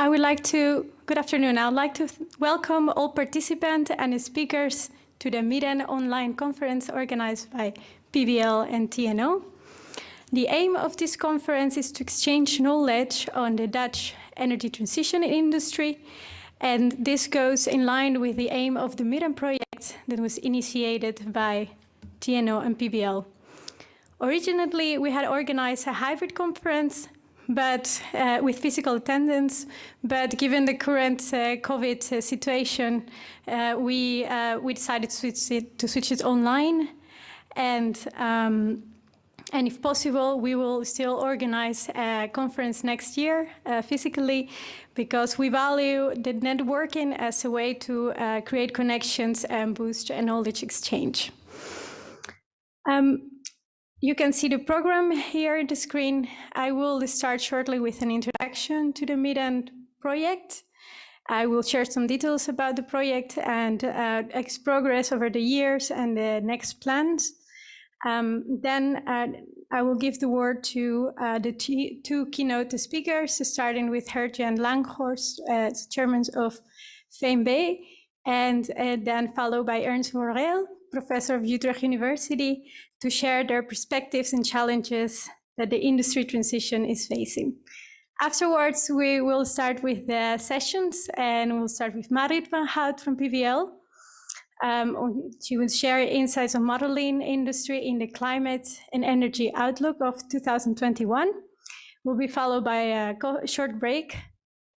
I would like to, good afternoon, I would like to welcome all participants and speakers to the MIDDEN online conference organized by PBL and TNO. The aim of this conference is to exchange knowledge on the Dutch energy transition industry, and this goes in line with the aim of the MIDDEN project that was initiated by TNO and PBL. Originally, we had organized a hybrid conference but uh, with physical attendance. But given the current uh, COVID uh, situation, uh, we uh, we decided to switch it to switch it online, and. Um, and if possible, we will still organize a conference next year physically because we value the networking as a way to create connections and boost knowledge exchange. Um, you can see the program here on the screen. I will start shortly with an introduction to the MIDDEN project. I will share some details about the project and uh, its progress over the years and the next plans. Um, then uh, I will give the word to uh, the two keynote speakers, starting with Gert-Jan Lankhorst, uh, chairman of VEMW, and uh, then followed by Ernst Worrell, professor of Utrecht University, to share their perspectives and challenges that the industry transition is facing. Afterwards, we will start with the sessions and we'll start with Marit van Hout from PBL. Um, she will share insights on modeling industry in the climate and energy outlook of 2021. We'll be followed by a short break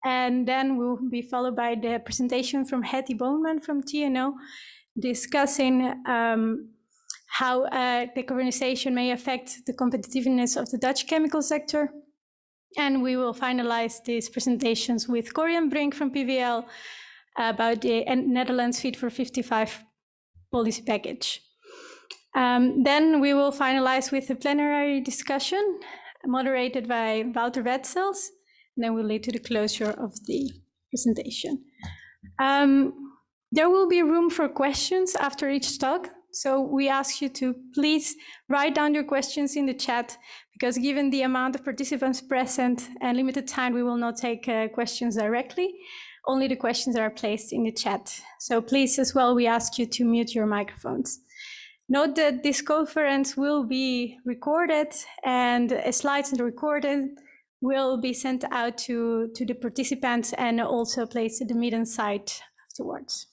and then we'll be followed by the presentation from Hettie Boonman from TNO discussing um, how uh, decarbonization may affect the competitiveness of the Dutch chemical sector. And we will finalize these presentations with Corjan Brink from PBL about the Netherlands Fit for 55 policy package. Um, then we will finalize with a plenary discussion moderated by Wouter Wetzels, and then we'll lead to the closure of the presentation. Um, there will be room for questions after each talk. So we ask you to please write down your questions in the chat because given the amount of participants present and limited time, we will not take uh, questions directly. Only the questions that are placed in the chat. So please as well, we ask you to mute your microphones. Note that this conference will be recorded and uh, slides and recorded will be sent out to, to the participants and also placed at the meeting site afterwards.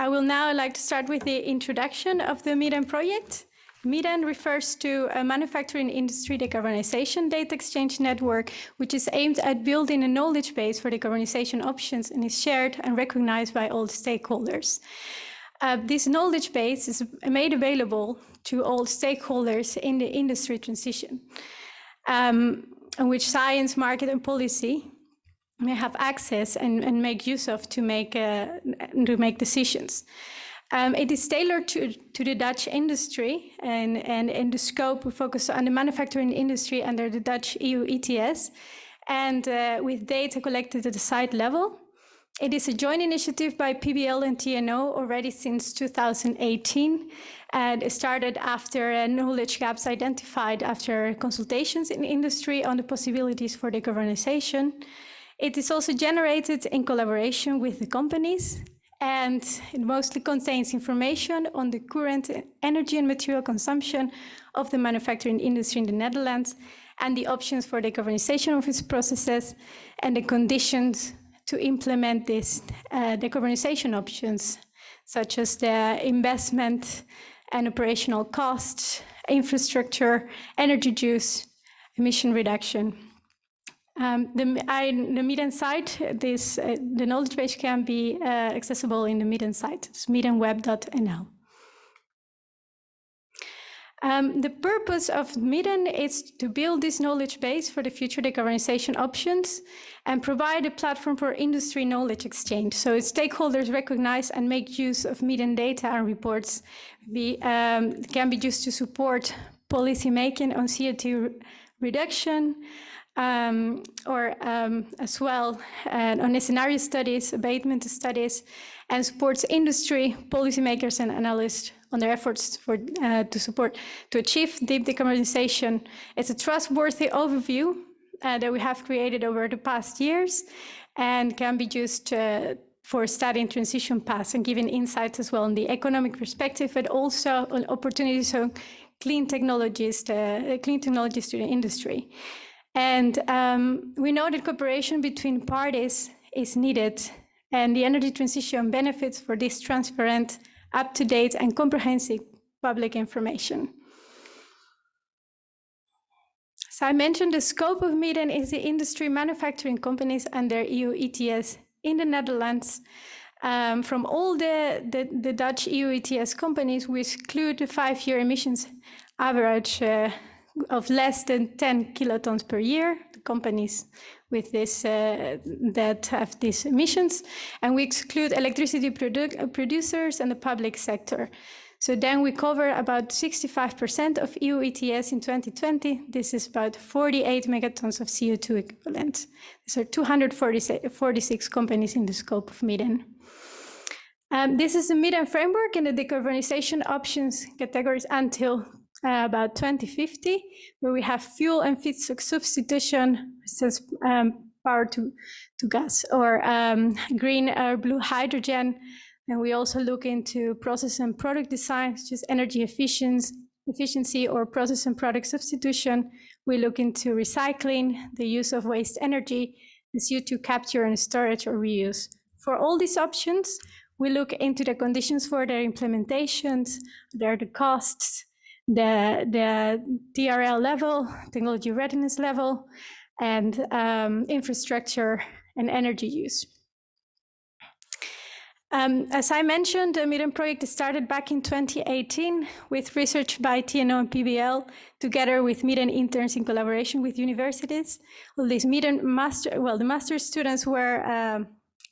I will now like to start with the introduction of the MIDDEN project. MIDDEN refers to a manufacturing industry decarbonization data exchange network, which is aimed at building a knowledge base for decarbonization options and is shared and recognized by all stakeholders. Uh, this knowledge base is made available to all stakeholders in the industry transition, um, in which science, market, and policy have access and, and make use of to make, uh, to make decisions. Um, it is tailored to, to the Dutch industry and, and in the scope we focus on the manufacturing industry under the Dutch EU ETS and uh, with data collected at the site level. It is a joint initiative by PBL and TNO already since 2018 and it started after uh, knowledge gaps identified after consultations in industry on the possibilities for decarbonization. It is also generated in collaboration with the companies and it mostly contains information on the current energy and material consumption of the manufacturing industry in the Netherlands and the options for decarbonization of its processes and the conditions to implement these uh, decarbonization options, such as the investment and operational costs, infrastructure, energy use, emission reduction. Um, the, I, the site, this, uh, the knowledge base can be uh, accessible in the MIDDEN site. It's midenweb.nl. Um, the purpose of MIDDEN is to build this knowledge base for the future decarbonization options and provide a platform for industry knowledge exchange. So stakeholders recognize and make use of MIDDEN data and reports be, um, can be used to support policy making on CO2 reduction, um, or um, as well uh, on scenario studies, abatement studies, and supports industry, policymakers, and analysts on their efforts for, uh, to support to achieve deep decarbonization. It's a trustworthy overview uh, that we have created over the past years and can be used uh, for studying transition paths and giving insights as well on the economic perspective, but also on opportunities on clean technologies, to, clean technologies to the industry. And um, we know that cooperation between parties is needed and the energy transition benefits for this transparent, up-to-date and comprehensive public information. So I mentioned the scope of Midden is the industry manufacturing companies under EU ETS in the Netherlands. Um, from all the, the, the, Dutch EU ETS companies, we exclude the five-year emissions average uh, of less than 10 kilotons per year, the companies with this uh, that have these emissions, and we exclude electricity produ producers and the public sector. So then we cover about 65% of EU ETS in 2020. This is about 48 megatons of CO2 equivalent. These are 246 companies in the scope of Midden. Um, this is the Midden framework and the decarbonization options categories until uh, about 2050, where we have fuel and feedstock substitution, such um, power to, to gas, or um, green or blue hydrogen. And we also look into process and product design, such as energy efficiency, efficiency or process and product substitution. We look into recycling, the use of waste energy, the CO2 capture and storage or reuse. For all these options, we look into the conditions for their implementations, their the costs, the, the TRL level, technology readiness level, and um, infrastructure and energy use. Um, as I mentioned, the Midden project started back in 2018 with research by TNO and PBL, together with Midden interns in collaboration with universities. All these Midden master, well, the master students were uh,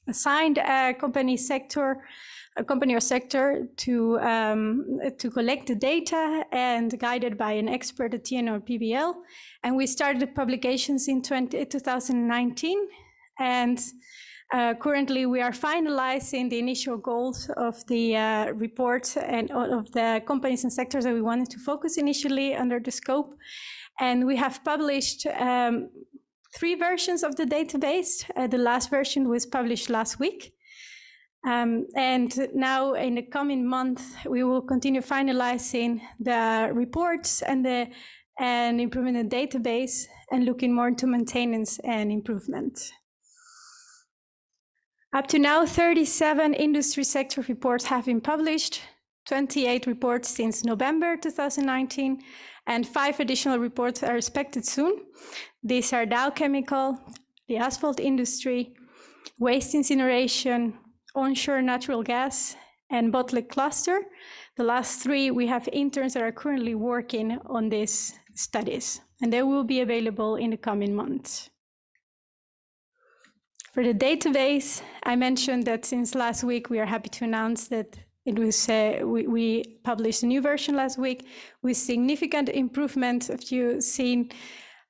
assigned a company sector a company or sector to, um, to collect the data and guided by an expert at TNO PBL. And we started publications in 20, 2019. And uh, currently we are finalizing the initial goals of the uh, report and of the companies and sectors that we wanted to focus initially under the scope. And we have published um, three versions of the database. Uh, the last version was published last week. Um, and now in the coming month, we will continue finalizing the reports and the and improving the database and looking more into maintenance and improvement. Up to now, 37 industry sector reports have been published, 28 reports since November 2019, and five additional reports are expected soon. These are Dow Chemical, the asphalt industry, waste incineration, onshore natural gas, and Botlek cluster. The last three, we have interns that are currently working on these studies, and they will be available in the coming months. For the database, I mentioned that since last week, we are happy to announce that it was uh, we, we, published a new version last week with significant improvements, If you've seen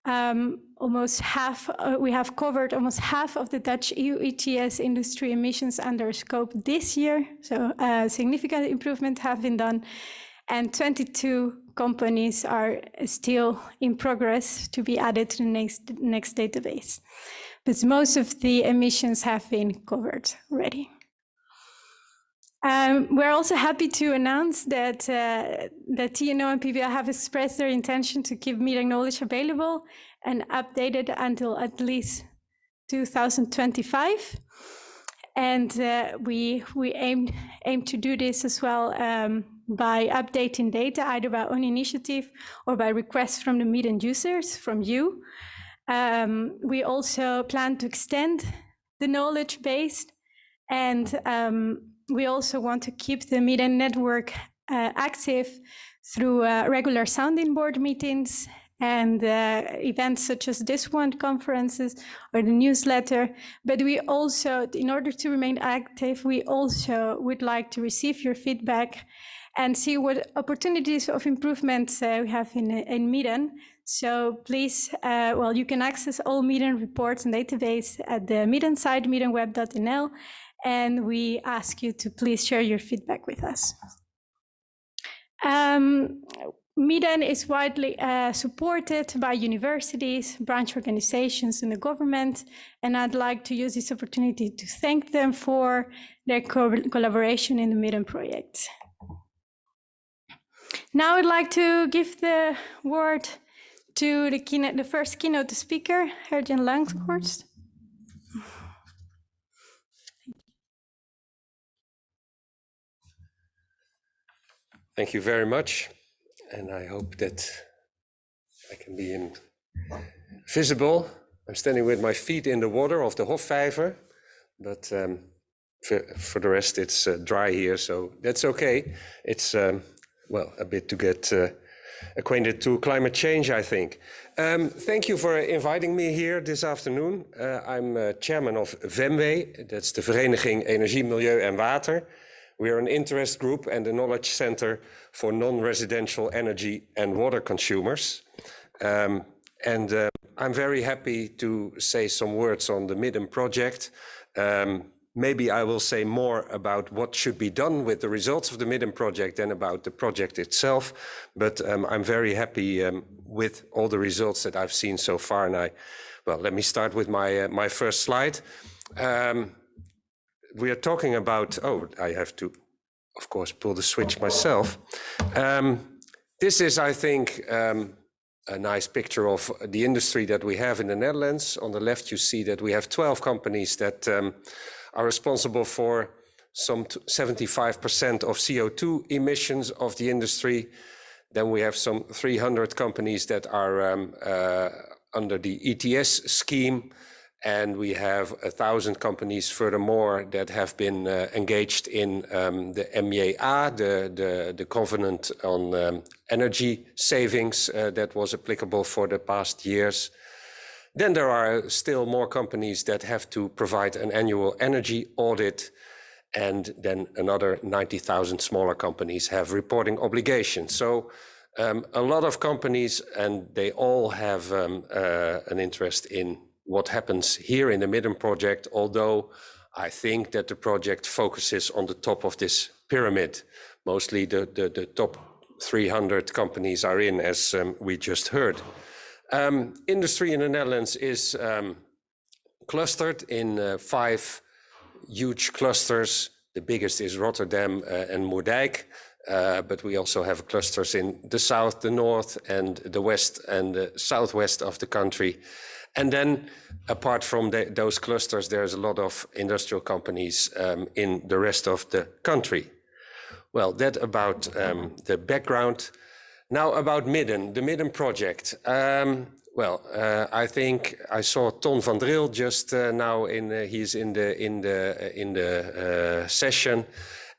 um, almost half, uh, we have covered almost half of the Dutch EU ETS industry emissions under scope this year. So uh, significant improvement have been done and 22 companies are still in progress to be added to the next, next database. But most of the emissions have been covered already. Um, we're also happy to announce that, uh, that TNO and PBL have expressed their intention to keep Midden knowledge available and updated until at least 2025. And uh, we, we aim, aim to do this as well um, by updating data, either by own initiative or by requests from the Midden users, from you. Um, we also plan to extend the knowledge base and um, we also want to keep the Midden network uh, active through uh, regular sounding board meetings and uh, events such as this one, conferences or the newsletter. But we also, in order to remain active, we also would like to receive your feedback and see what opportunities of improvements uh, we have in, in. So please, uh, well, you can access all Midden reports and database at the Midden site, midenweb.nl, and we ask you to please share your feedback with us. Um, is widely uh, supported by universities, branch organizations, and the government, and I'd like to use this opportunity to thank them for their co collaboration in the Midden project. Now I'd like to give the word to the, keynote, the first keynote speaker, Gert-Jan Lankhorst. Thank you very much. And I hope that I can be visible. I'm standing with my feet in the water of the Hofvijver, but um, for, for, the rest it's uh, dry here, so that's okay. It's, um, well, a bit to get uh, acquainted to climate change, I think. Um, thank you for inviting me here this afternoon. Uh, I'm uh, chairman of VEMW, that's the Vereniging Energie, Milieu en Water. We are an interest group and a knowledge center for non-residential energy and water consumers. Um, and uh, I'm very happy to say some words on the Midden project. Um, maybe I will say more about what should be done with the results of the Midden project than about the project itself. But um, I'm very happy um, with all the results that I've seen so far. And I, well, let me start with my, uh, my first slide. Um, we are talking about, oh, I have to, of course, pull the switch myself. Um, this is, I think, um, a nice picture of the industry that we have in the Netherlands. On the left, you see that we have 12 companies that um, are responsible for some 75% of CO2 emissions of the industry. Then we have some 300 companies that are um, uh, under the ETS scheme, and we have a thousand companies furthermore that have been uh, engaged in um, the MEA, the, the, the covenant on um, energy savings uh, that was applicable for the past years. Then there are still more companies that have to provide an annual energy audit and then another 90,000 smaller companies have reporting obligations. So um, a lot of companies and they all have um, uh, an interest in what happens here in the Midden project, although I think that the project focuses on the top of this pyramid. Mostly the, the, the top 300 companies are in, as um, we just heard. Um, industry in the Netherlands is um, clustered in uh, five huge clusters. The biggest is Rotterdam uh, and Moerdijk, uh, but we also have clusters in the south, the north, and the west and the southwest of the country. And then apart from the, those clusters, there's a lot of industrial companies um, in the rest of the country. Well, that about um, the background. Now about Midden, the Midden project. Um, well, uh, I think I saw Ton van Dril just uh, now in uh, he's in the in the uh, in the uh, session,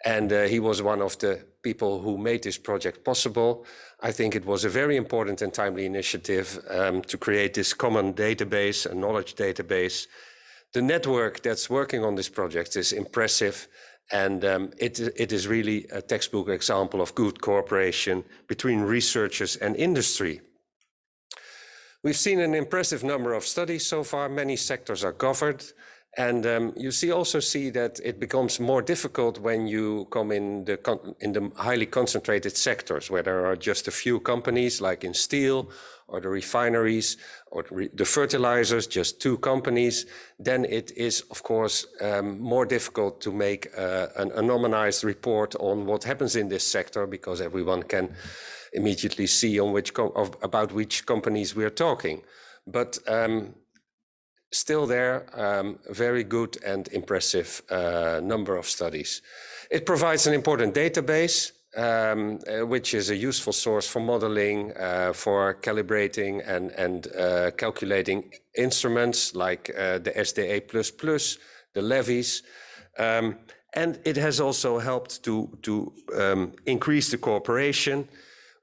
and uh, he was one of the people who made this project possible. I think it was a very important and timely initiative um, to create this common database, a knowledge database. The network that's working on this project is impressive and um, it, it is really a textbook example of good cooperation between researchers and industry. We've seen an impressive number of studies so far. Many sectors are covered. And um, you see also see that it becomes more difficult when you come in the in the highly concentrated sectors where there are just a few companies like in steel or the refineries or the fertilizers, just two companies, then it is of course um, more difficult to make uh, an anonymized report on what happens in this sector because everyone can immediately see on which about which companies we're talking. But um, still there, um, very good and impressive uh, number of studies. It provides an important database, um, uh, which is a useful source for modeling, uh, for calibrating and, and uh, calculating instruments like uh, the SDE++, the levies. Um, and it has also helped to, to um, increase the cooperation,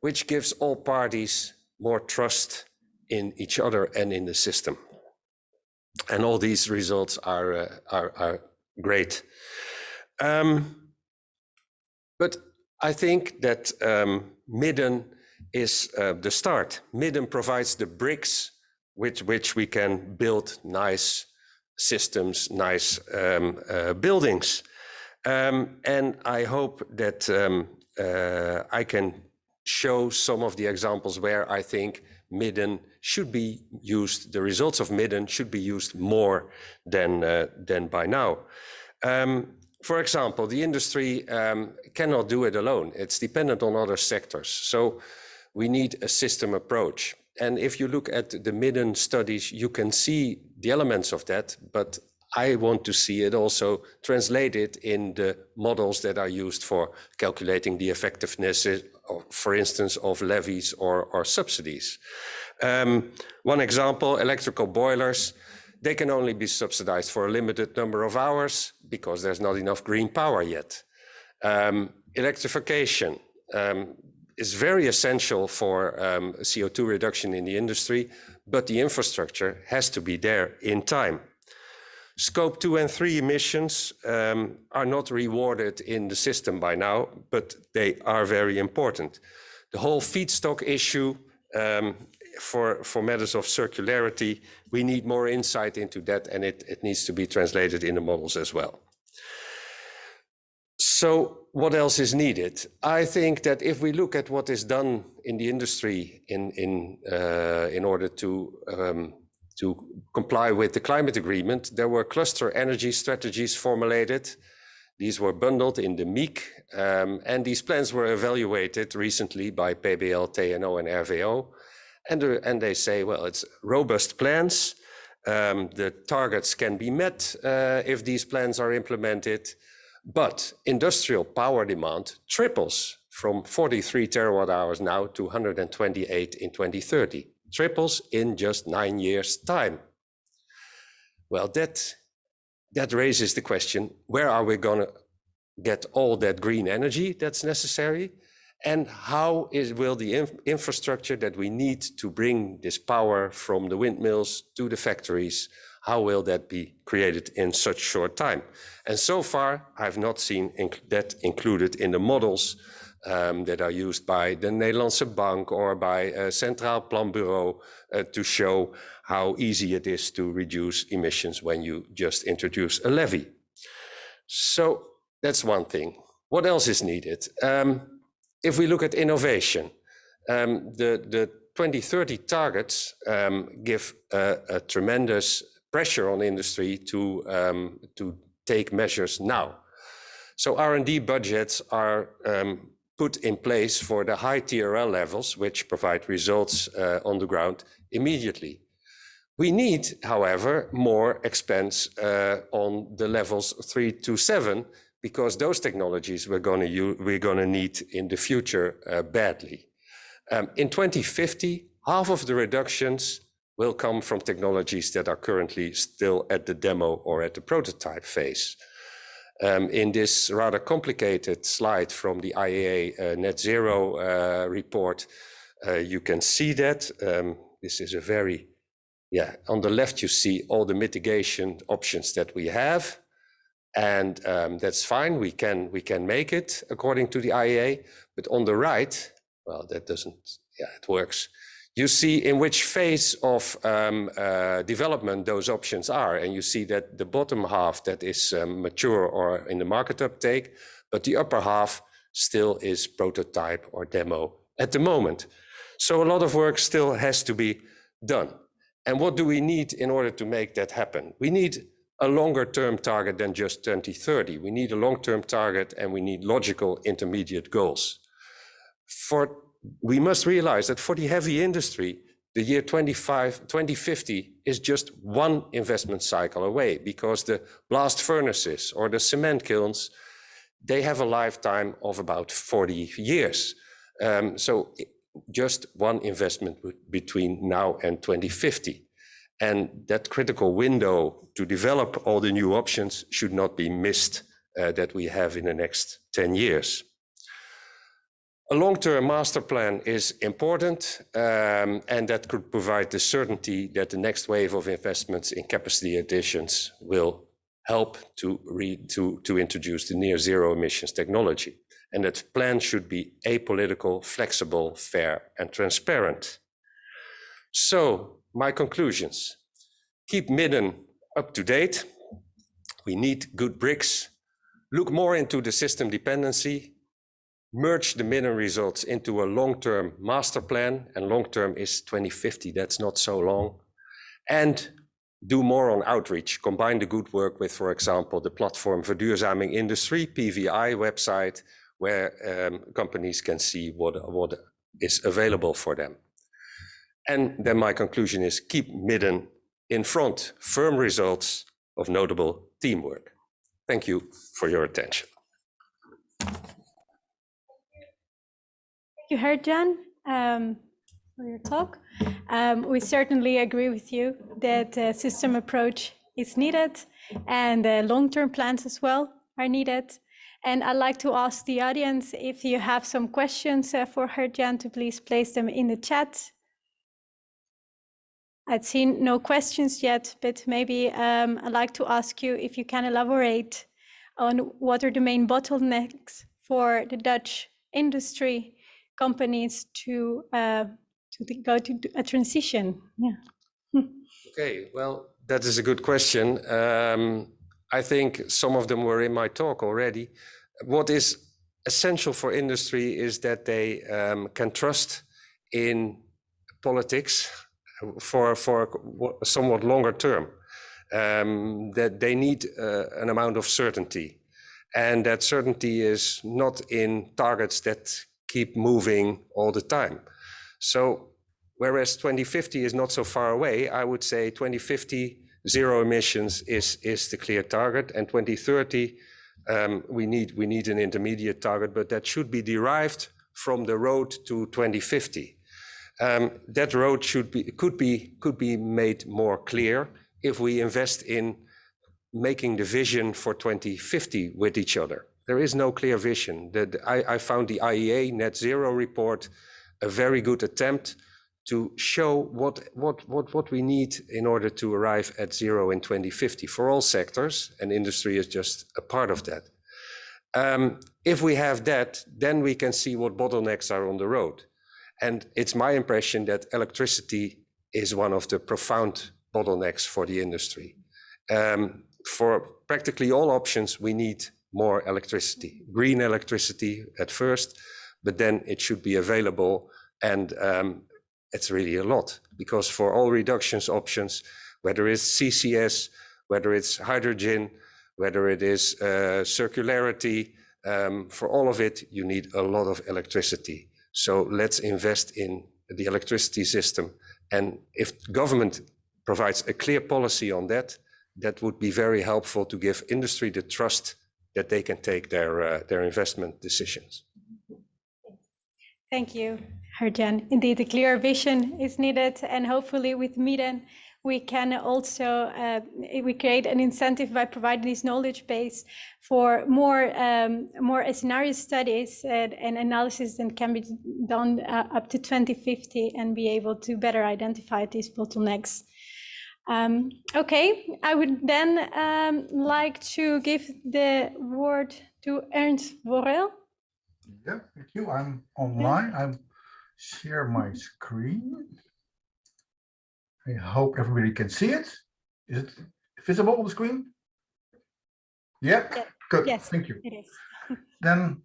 which gives all parties more trust in each other and in the system and all these results are uh, are, are, great. Um, but I think that um, Midden is uh, the start. Midden provides the bricks with which we can build nice systems, nice um, uh, buildings. Um, and I hope that um, uh, I can show some of the examples where I think Midden should be used, the results of Midden should be used more than, uh, than by now. Um, for example, the industry um, cannot do it alone. It's dependent on other sectors. So we need a system approach. And if you look at the Midden studies, you can see the elements of that, but I want to see it also translated in the models that are used for calculating the effectiveness, for instance, of levies or, or subsidies. Um, one example, electrical boilers, they can only be subsidized for a limited number of hours because there's not enough green power yet. Um, electrification um, is very essential for um, CO2 reduction in the industry, but the infrastructure has to be there in time. Scope 2 and 3 emissions um, are not rewarded in the system by now, but they are very important. The whole feedstock issue um, for, for matters of circularity, we need more insight into that and it, it needs to be translated in the models as well. So what else is needed? I think that if we look at what is done in the industry in, in, uh, in order to um, to comply with the climate agreement, there were cluster energy strategies formulated. These were bundled in the MEEC, um, and these plans were evaluated recently by PBL, TNO, and RVO. And, uh, and they say, well, it's robust plans. Um, the targets can be met uh, if these plans are implemented, but industrial power demand triples from 43 terawatt hours now to 128 in 2030 triples in just nine years' time. Well, that, that raises the question, where are we going to get all that green energy that's necessary? And how is, will the inf infrastructure that we need to bring this power from the windmills to the factories, how will that be created in such short time? And so far, I've not seen inc that included in the models um, that are used by the Nederlandse Bank or by a Centraal Planbureau uh, to show how easy it is to reduce emissions when you just introduce a levy. So that's one thing. What else is needed? Um, if we look at innovation, um, the, the 2030 targets um, give a, tremendous pressure on industry to, um, to take measures now. So R&D budgets are um, put in place for the high TRL levels, which provide results uh, on the ground immediately. We need, however, more expense uh, on the levels three to seven, because those technologies we're going to we're going to need in the future uh, badly. Um, in 2050, half of the reductions will come from technologies that are currently still at the demo or at the prototype phase. Um, in this rather complicated slide from the IEA uh, net zero uh, report, uh, you can see that. Um, this is a very, yeah, on the left you see all the mitigation options that we have. And um, that's fine, we can, we can make it according to the IEA. But on the right, well, that doesn't, yeah, it works you see in which phase of um, uh, development those options are. And you see that the bottom half that is um, mature or in the market uptake, but the upper half still is prototype or demo at the moment. So a lot of work still has to be done. And what do we need in order to make that happen? We need a longer term target than just 2030. We need a long term target and we need logical intermediate goals. For we must realize that for the heavy industry, the year 25, 2050 is just one investment cycle away because the blast furnaces or the cement kilns, they have a lifetime of about 40 years. Um, so just one investment between now and 2050. And that critical window to develop all the new options should not be missed uh, that we have in the next 10 years. A long-term master plan is important, um, and that could provide the certainty that the next wave of investments in capacity additions will help to, to, to introduce the near zero emissions technology. And that plan should be apolitical, flexible, fair, and transparent. So, my conclusions. Keep Midden up to date. We need good bricks. Look more into the system dependency merge the Midden results into a long-term master plan, and long-term is 2050, that's not so long, and do more on outreach, combine the good work with, for example, the Platform Verduurzaming Industry, PVI website, where um, companies can see what, what is available for them. And then my conclusion is keep Midden in front, firm results of notable teamwork. Thank you for your attention. Thank you, Gert-Jan, um, for your talk. Um, we certainly agree with you that a system approach is needed and long-term plans as well are needed. And I'd like to ask the audience if you have some questions uh, for Gert-Jan to please place them in the chat. I'd seen no questions yet, but maybe um, I'd like to ask you if you can elaborate on what are the main bottlenecks for the Dutch industry companies to uh, to go to a transition. Yeah. Okay, well, that is a good question. Um, I think some of them were in my talk already. What is essential for industry is that they um, can trust in politics for for wa- somewhat longer term. Um, that they need uh, an amount of certainty, and that certainty is not in targets that keep moving all the time. So whereas 2050 is not so far away, I would say 2050 zero emissions is is the clear target, and 2030 um, we need we need an intermediate target, but that should be derived from the road to 2050. Um, that road should be could be could be made more clear if we invest in making the vision for 2050 with each other. There is no clear vision. The, the- I, I found the IEA net zero report a very good attempt to show what, what, what, what we need in order to arrive at zero in 2050 for all sectors, and industry is just a part of that. Um, if we have that, then we can see what bottlenecks are on the road. And it's my impression that electricity is one of the profound bottlenecks for the industry. Um, for practically all options, we need more electricity, green electricity at first, but then it should be available. And um, it's really a lot because for all reductions options, whether it's CCS, whether it's hydrogen, whether it is uh, circularity, um, for all of it, you need a lot of electricity. So let's invest in the electricity system. And if government provides a clear policy on that, that would be very helpful to give industry the trust that they can take their, uh, their investment decisions. Thank you, Gert-Jan. Indeed, a clear vision is needed, and hopefully with Midden, we can also uh, we create an incentive by providing this knowledge base for more um, more scenario studies and, and analysis that can be done uh, up to 2050 and be able to better identify these bottlenecks. Um, okay, I would then um, like to give the word to Ernst Worrell. Yeah, thank you. I'm online. I'm share my screen. I hope everybody can see it. Is it visible on the screen? Yeah, Yeah, good. yes. Thank you. It is. Then,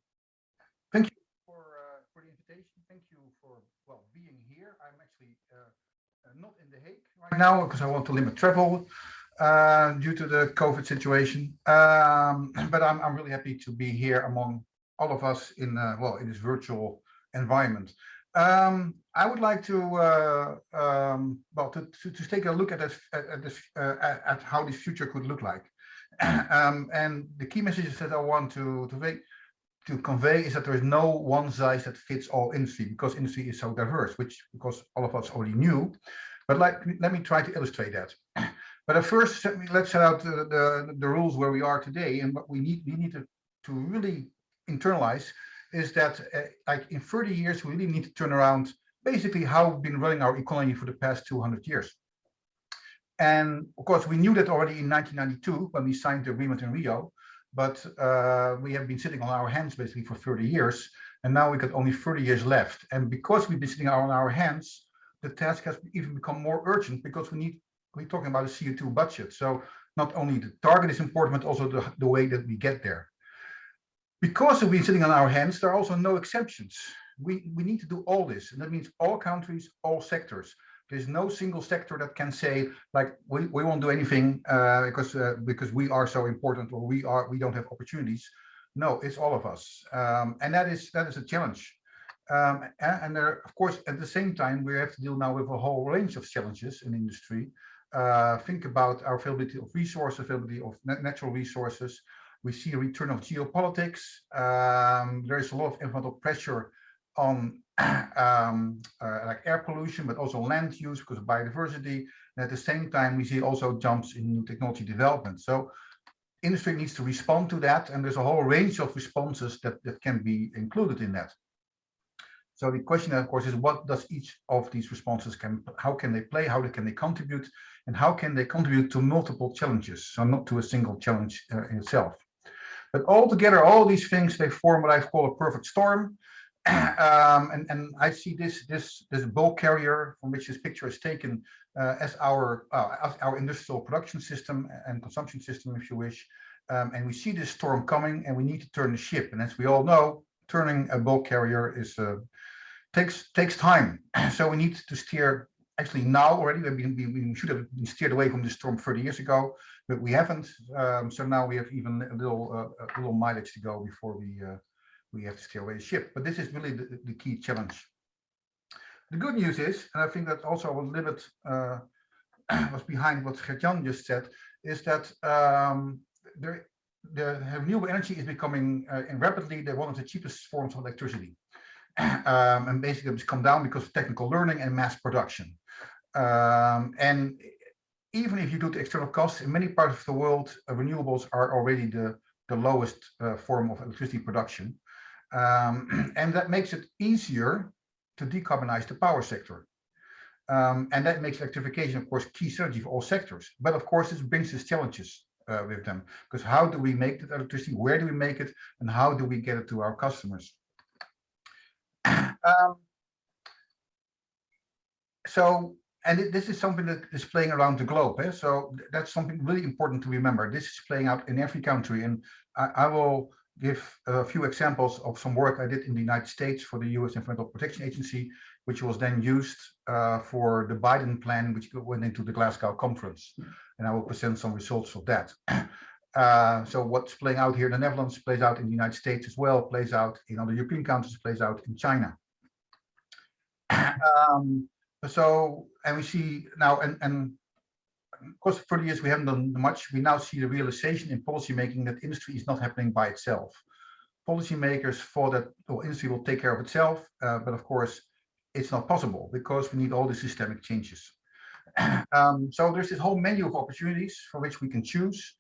thank you for uh, for the invitation. Thank you for well being here. I'm actually uh, uh, not in the Hague right now because I want to limit travel uh, due to the COVID situation. Um, but I'm I'm really happy to be here among all of us in uh, well in this virtual environment. Um, I would like to uh, um, well to, to to take a look at this at, this uh, at, at how this future could look like. um, and the key messages that I want to to make to convey is that there is no one size that fits all industry because industry is so diverse, which because all of us already knew. But like, let me try to illustrate that. But at first, let's set out the, the, the rules where we are today and what we need, we need to, to really internalize is that uh, like in 30 years, we really need to turn around basically how we've been running our economy for the past 200 years. And of course, we knew that already in 1992 when we signed the agreement in Rio, but uh, we have been sitting on our hands basically for 30 years, and now we got only 30 years left. And because we've been sitting on our hands, the task has even become more urgent because we need, we're talking about a CO2 budget. So not only the target is important, but also the, the way that we get there. Because we've been sitting on our hands, there are also no exceptions. We, we need to do all this, and that means all countries, all sectors. There's no single sector that can say like we, we won't do anything uh, because uh, because we are so important or we are we don't have opportunities. No, it's all of us, um, and that is that is a challenge. Um, and, and there, of course, at the same time, we have to deal now with a whole range of challenges in industry. Uh, think about our availability of resources, availability of natural resources. We see a return of geopolitics. Um, there is a lot of environmental pressure on um, uh, like air pollution, but also land use because of biodiversity. And at the same time, we see also jumps in new technology development. So industry needs to respond to that. And there's a whole range of responses that, that can be included in that. So the question, of course, is what does each of these responses can, how can they play, how can they contribute, and how can they contribute to multiple challenges, so not to a single challenge uh, in itself. But altogether, all these things, they form what I call a perfect storm. um, and, and I see this, this, this bulk carrier from which this picture is taken uh, as our, uh, as our industrial production system and consumption system, if you wish. Um, and we see this storm coming and we need to turn the ship. And as we all know, turning a bulk carrier is uh, takes takes time. so we need to steer actually now already. We, we, should have steered away from the storm 30 years ago, but we haven't. Um, so now we have even a little uh, a little mileage to go before we uh, we have to steer away the ship. But this is really the, the key challenge. The good news is, and I think that also a little bit uh, was behind what Gert-Jan just said, is that um, there, the renewable energy is becoming uh, rapidly the, one of the cheapest forms of electricity. Um, and basically it's come down because of technical learning and mass production. Um, and even if you do the external costs, in many parts of the world, uh, renewables are already the, the lowest uh, form of electricity production. Um, and that makes it easier to decarbonize the power sector. Um, and that makes electrification, of course, key strategy for all sectors. But of course, this brings us challenges uh, with them, because how do we make that electricity? Where do we make it? And how do we get it to our customers? um, so, and this is something that is playing around the globe. Eh? So that's something really important to remember. This is playing out in every country. And I, I will give a few examples of some work I did in the United States for the US Environmental Protection Agency, which was then used uh, for the Biden plan, which went into the Glasgow conference. And I will present some results of that. Uh, so what's playing out here in the Netherlands plays out in the United States as well, plays out in other European countries, plays out in China. um, so, and we see now, and, and of course, for years we haven't done much. We now see the realization in policymaking that industry is not happening by itself. Policymakers thought that well, industry will take care of itself, uh, but of course, it's not possible because we need all the systemic changes. um, so there's this whole menu of opportunities for which we can choose.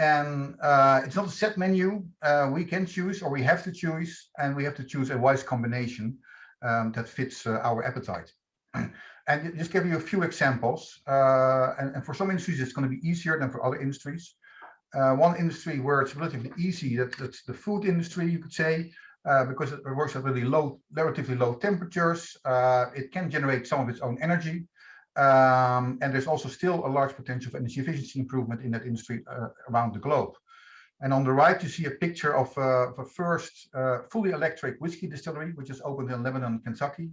And uh, it's not a set menu. Uh, we can choose or we have to choose, and we have to choose a wise combination um, that fits uh, our appetite. And just give you a few examples. Uh, and, and, for some industries, it's going to be easier than for other industries. Uh, one industry where it's relatively easy, that, that's the food industry, you could say, uh, because it works at really low, relatively low temperatures. Uh, it can generate some of its own energy. Um, and there's also still a large potential for energy efficiency improvement in that industry uh, around the globe. And on the right, you see a picture of, uh, a first fully electric whiskey distillery, which is opened in Lebanon, Kentucky,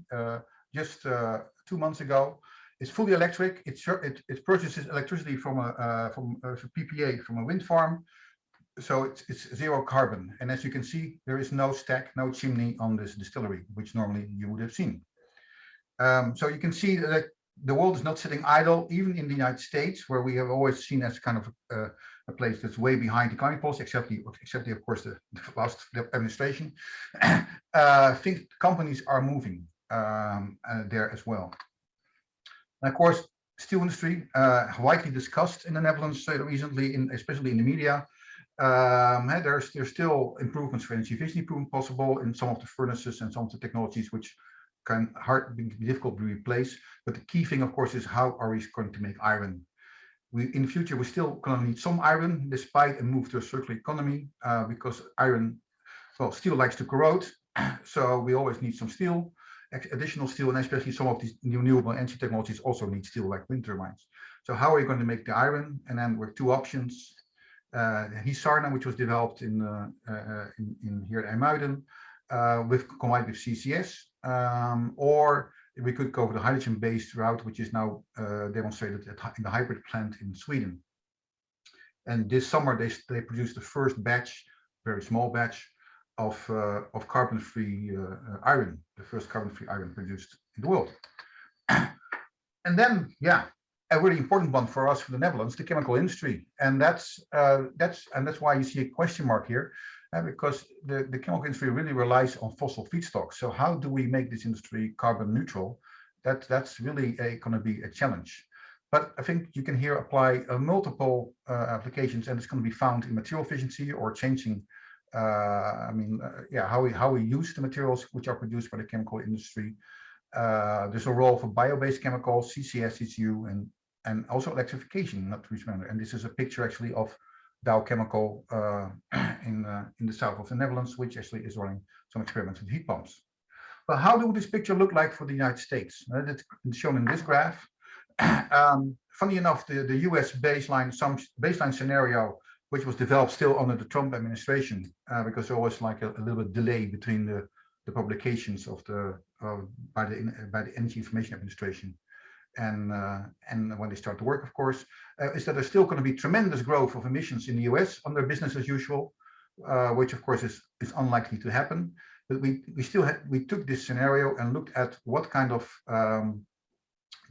just uh, two months ago. It's fully electric. It, it, it purchases electricity from a uh, from a PPA from a wind farm, so it's, it's zero carbon. And as you can see, there is no stack, no chimney on this distillery, which normally you would have seen. Um, so you can see that the world is not sitting idle, even in the United States, where we have always seen as kind of uh, a place that's way behind the climate policy, except the, except the, of course, the, the last administration. uh, think companies are moving um, uh, there as well. And of course, steel industry, uh, widely discussed in the Netherlands recently, in, especially in the media. Um, there's, there's still improvements for energy efficiency improvement possible in some of the furnaces and some of the technologies which can hard be difficult to replace. But the key thing, of course, is how are we going to make iron? We in the future we're still going to need some iron, despite a move to a circular economy, uh, because iron, well, steel likes to corrode, so we always need some steel additional steel and especially some of these new renewable energy technologies also need steel like wind turbines. So how are you going to make the iron? And then with two options, uh, Hisarna, which was developed in, uh, uh, in, in, here at IJmuiden, uh, with combined with CCS, um, or we could go for the hydrogen-based route, which is now uh, demonstrated at, in the HYBRIT plant in Sweden. And this summer, they, they produced the first batch, very small batch, of, uh, of carbon-free uh, iron, the first carbon-free iron produced in the world. and then, yeah, a really important one for us for the Netherlands, the chemical industry, and that's uh, that's and that's why you see a question mark here, uh, because the the chemical industry really relies on fossil feedstocks. So how do we make this industry carbon neutral? That that's really going to be a challenge. But I think you can here apply uh, multiple uh, applications, and it's going to be found in material efficiency or changing. Uh, I mean, uh, yeah, how we how we use the materials which are produced by the chemical industry. there's a role for bio-based chemicals, CCS, CCU, and and also electrification, not to remember. And this is a picture actually of Dow Chemical uh, in, uh, in the south of the Netherlands, which actually is running some experiments with heat pumps. But how do this picture look like for the United States? Uh, that's shown in this graph. um, funny enough, the, the US baseline, some baseline scenario, which was developed still under the Trump administration, uh, because there was like a, a, little bit delay between the, the publications of the by the by the Energy Information Administration and uh, and when they start to work, of course, uh, is that there's still going to be tremendous growth of emissions in the US under business as usual, uh, which of course is is unlikely to happen. But we we still had we took this scenario and looked at what kind of um,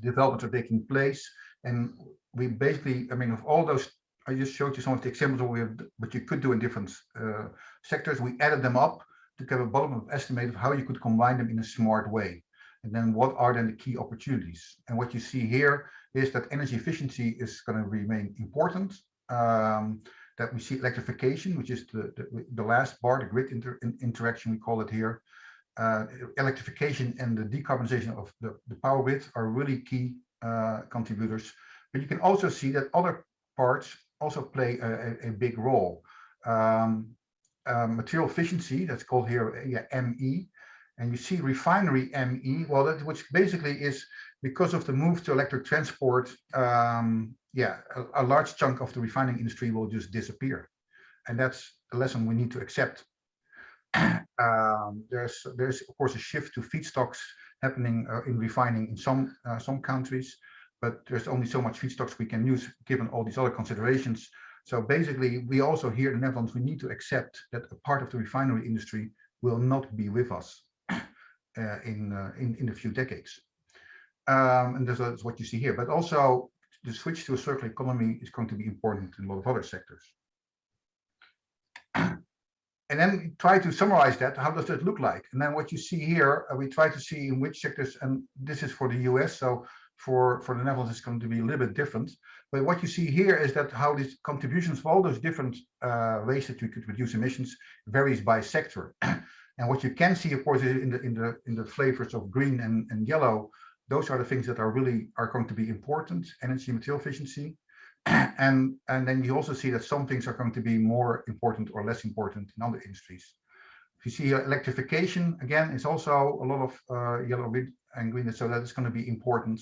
developments are taking place, and we basically, I mean, of all those, I just showed you some of the examples of what you could do in different uh, sectors. We added them up to get a bottom-up estimate of how you could combine them in a smart way. And then what are then the key opportunities? And what you see here is that energy efficiency is going to remain important. Um, that we see electrification, which is the, the, the last bar, the grid inter, interaction, we call it here. Uh, electrification and the decarbonization of the, the power grid are really key uh, contributors. But you can also see that other parts also play a, a, big role. Um, uh, material efficiency, that's called here yeah, ME, and you see refinery ME, well, that, which basically is because of the move to electric transport, um, yeah, a, a, large chunk of the refining industry will just disappear. And that's a lesson we need to accept. um, there's, there's of course a shift to feedstocks happening uh, in refining in some, uh, some countries, but there's only so much feedstocks we can use given all these other considerations. So basically, we also here in the Netherlands, we need to accept that a part of the refinery industry will not be with us uh, in, uh, in, in a few decades. Um, and that's what you see here. But also the switch to a circular economy is going to be important in a lot of other sectors. and then try to summarize that. How does that look like? And then what you see here, uh, we try to see in which sectors, and this is for the US, so for, for the Netherlands, is going to be a little bit different. But what you see here is that how these contributions of all those different uh, ways that you could reduce emissions varies by sector. And what you can see, of course, is in the in the in the flavors of green and, and yellow, those are the things that are really are going to be important, energy material efficiency. and and then you also see that some things are going to be more important or less important in other industries. If you see electrification, again, it's also a lot of uh, yellow and green, so that is going to be important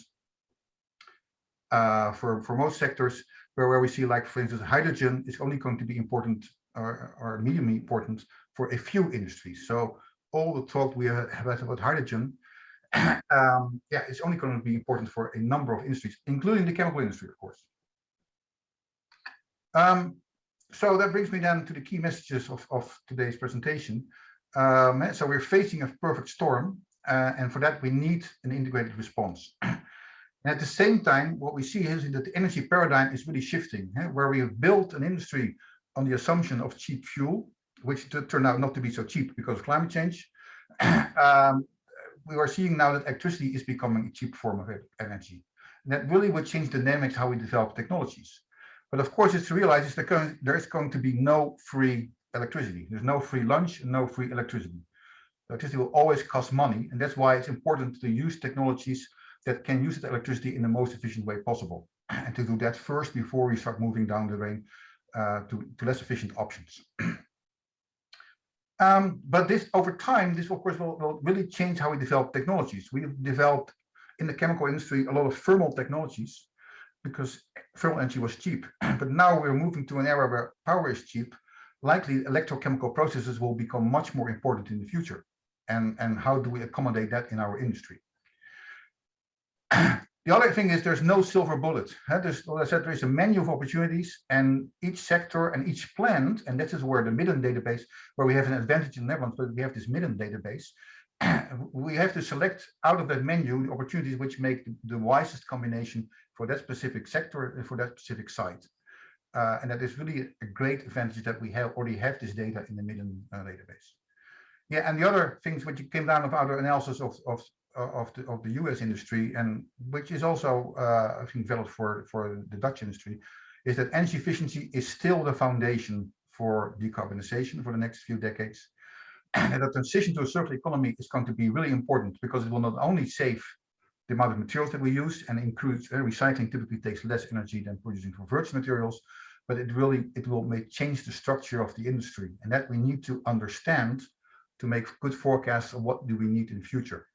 uh, for, for most sectors, where, where we see like, for instance, hydrogen is only going to be important or, or medium important for a few industries. So all the talk we have had about hydrogen, um, yeah, it's only going to be important for a number of industries, including the chemical industry, of course. Um, so that brings me then to the key messages of, of today's presentation. Um, so we're facing a perfect storm, uh, and for that we need an integrated response. and at the same time, what we see is that the energy paradigm is really shifting, eh, where we have built an industry on the assumption of cheap fuel, which turned out not to be so cheap because of climate change. um, we are seeing now that electricity is becoming a cheap form of energy. And that really would change the dynamics how we develop technologies. But of course, it's to realize that there is going to be no free electricity. There's no free lunch and no free electricity. Electricity will always cost money. And that's why it's important to use technologies that can use the electricity in the most efficient way possible. And to do that first before we start moving down the drain uh, to, to less efficient options. Um, but this over time, this of course will, will really change how we develop technologies. We've developed in the chemical industry a lot of thermal technologies, because thermal energy was cheap. but now we're moving to an era where power is cheap. Likely electrochemical processes will become much more important in the future. And, and how do we accommodate that in our industry? the other thing is there's no silver bullet. There's, well, I said, there is a menu of opportunities and each sector and each plant, and this is where the Midden database, where we have an advantage in the Netherlands, but we have this Midden database, we have to select out of that menu the opportunities which make the wisest combination for that specific sector and for that specific site. Uh, and that is really a great advantage that we have already have this data in the Midden uh, database. Yeah, and the other things which came down of our analysis of, of, of, the, of the US industry, and which is also, uh, I think, valid for, for the Dutch industry, is that energy efficiency is still the foundation for decarbonization for the next few decades. And that transition to a circular economy is going to be really important because it will not only save the amount of materials that we use and includes uh, recycling typically takes less energy than producing from virgin materials, but it really it will make change the structure of the industry and that we need to understand to make good forecasts of what do we need in the future.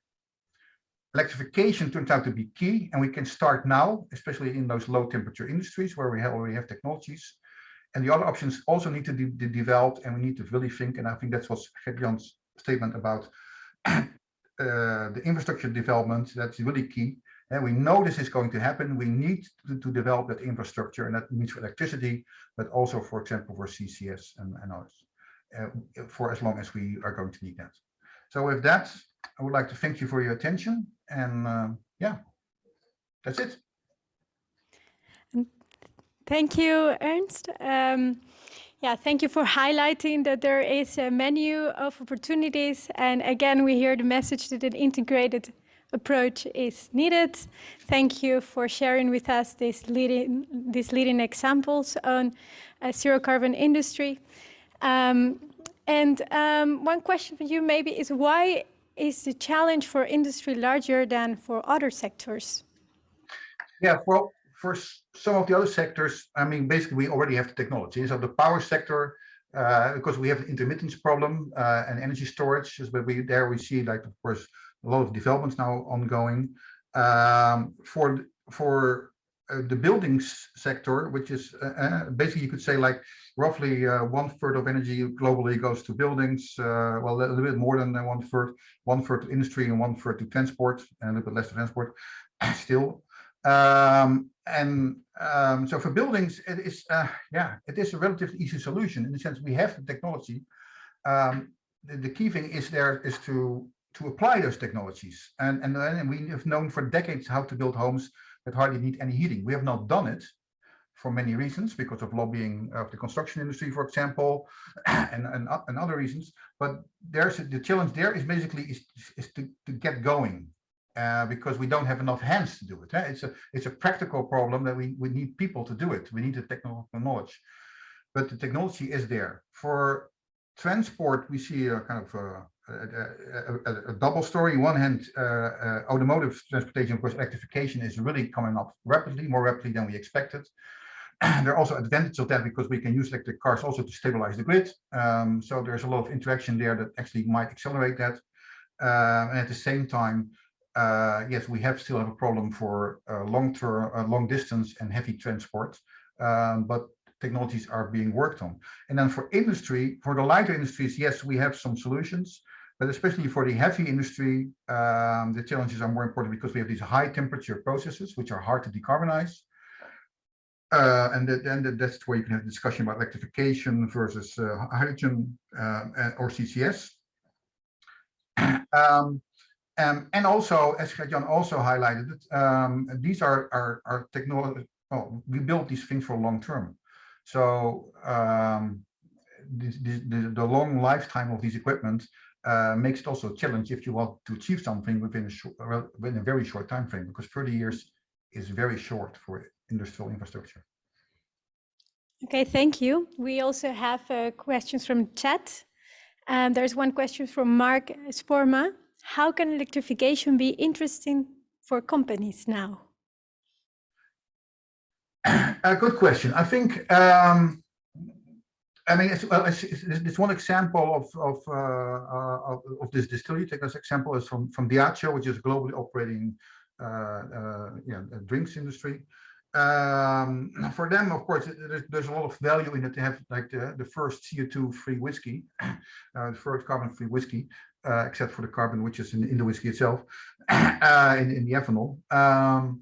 Electrification turns out to be key and we can start now, especially in those low temperature industries where we already have technologies. And the other options also need to be de developed and we need to really think, and I think that's what Gert-Jan's statement about uh, the infrastructure development, that's really key. And we know this is going to happen. We need to, to, develop that infrastructure, and that means for electricity, but also, for example, for CCS and, and others, uh, for as long as we are going to need that. So with that, I would like to thank you for your attention. And uh, yeah, that's it. Thank you, Ernst. Um, yeah, thank you for highlighting that there is a menu of opportunities. And again, we hear the message that an integrated approach is needed. Thank you for sharing with us these leading, these leading examples on a zero carbon industry. Um, and um, one question for you maybe is why is the challenge for industry larger than for other sectors? Yeah, well, for some of the other sectors, I mean, basically we already have the technology. So the power sector, uh, because we have the intermittence problem uh, and energy storage, but we there we see like of course a lot of developments now ongoing. Um, for for uh, the buildings sector, which is uh, uh, basically you could say like roughly uh, one third of energy globally goes to buildings. well, a little bit more than one third, one third to industry and one third to transport, and a little bit less to transport. Still, um, and um, so for buildings, it is, uh, yeah, it is a relatively easy solution in the sense we have the technology. Um, the, the, key thing is there is to to apply those technologies. And, and, and we have known for decades how to build homes that hardly need any heating. We have not done it for many reasons, because of lobbying of the construction industry, for example, and, and, and other reasons. But there's the challenge there is basically is, is to, to get going uh, because we don't have enough hands to do it. Eh? It's a it's a practical problem that we we need people to do it. We need the technical knowledge, but the technology is there. For transport, we see a kind of a, a, a, a double story. On one hand, uh, uh, automotive transportation, of course, electrification is really coming up rapidly, more rapidly than we expected. there are also advantages of that because we can use electric cars also to stabilize the grid. Um, so there's a lot of interaction there that actually might accelerate that. Uh, and at the same time, uh, yes, we have still have a problem for uh, long term, uh, long distance and heavy transport, um, but technologies are being worked on. And then for industry, for the lighter industries, yes, we have some solutions, but especially for the heavy industry, um, the challenges are more important because we have these high temperature processes, which are hard to decarbonize. Uh, and then that's where you can have a discussion about electrification versus uh, hydrogen uh, or CCS. um, um, and also, as Jan also highlighted, um, these are our technology. We build these things for long term. So um, the, the, long lifetime of these equipment uh, makes it also a challenge if you want to achieve something within a, short, within a very short time frame, because 30 years is very short for industrial infrastructure. Okay, thank you. We also have uh, questions from chat. Um, there's one question from Mark Sporma how can electrification be interesting for companies now? A good question. I think, um, I mean, it's, well, it's, it's, it's, one example of of, uh, uh, of, of this distillery. Take this example is from from Diageo, which is globally operating uh, uh, yeah, drinks industry. Um, for them, of course, there's, there's, a lot of value in it to have like the, the first CO2-free whiskey, uh, the first carbon-free whiskey, uh, except for the carbon which is in, in the whiskey itself, uh, in, in the ethanol. Um,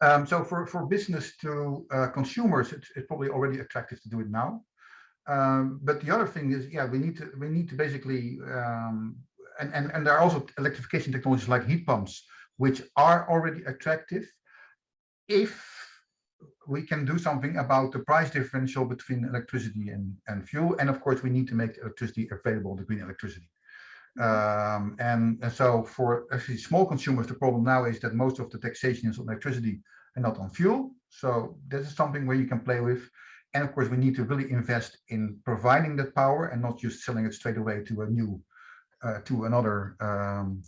um, so for, for business to uh, consumers, it's, it's, probably already attractive to do it now. Um, but the other thing is, yeah, we need to we need to basically um, and, and and there are also electrification technologies like heat pumps, which are already attractive if we can do something about the price differential between electricity and, and fuel. And of course, we need to make electricity available, the green electricity. Um, and, and, so for actually small consumers, the problem now is that most of the taxation is on electricity and not on fuel. So this is something where you can play with. And of course, we need to really invest in providing that power and not just selling it straight away to a new, uh, to another um,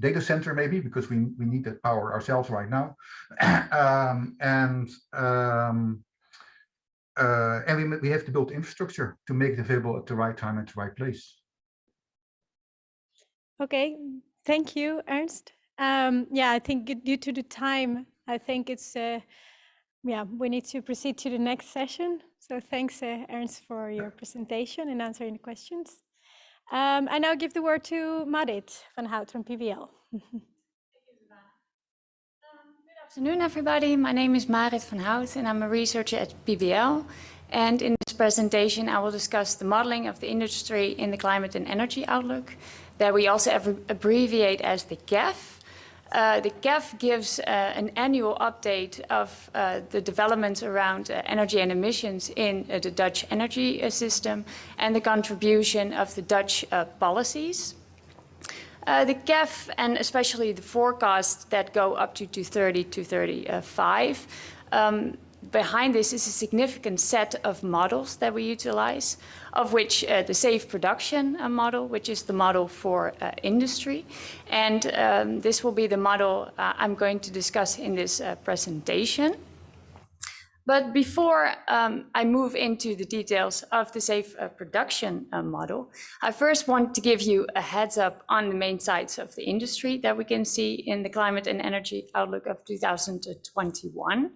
data center maybe because we, we need that power ourselves right now. um, and um, uh, and we, we have to build infrastructure to make it available at the right time at the right place. Okay, thank you, Ernst. Um, yeah, I think due to the time, I think it's, uh, yeah, we need to proceed to the next session. So thanks, uh, Ernst, for your presentation and answering the questions. Um, I now give the word to Marit van Hout from PBL. Good afternoon, everybody. My name is Marit van Hout and I'm a researcher at PBL. And in this presentation, I will discuss the modeling of the industry in the climate and energy outlook that we also abbreviate as the KEV. Uh, the KEV gives uh, an annual update of uh, the developments around uh, energy and emissions in uh, the Dutch energy system and the contribution of the Dutch policies. the KEV and especially the forecasts that go up to 2030 to 35 um, behind this is a significant set of models that we utilize, of which uh, the SAVE production uh, model, which is the model for uh, industry. And um, this will be the model uh, I'm going to discuss in this uh, presentation. But before um, I move into the details of the SAVE uh, production model, I first want to give you a heads up on the main sites of the industry that we can see in the climate and energy outlook of 2021.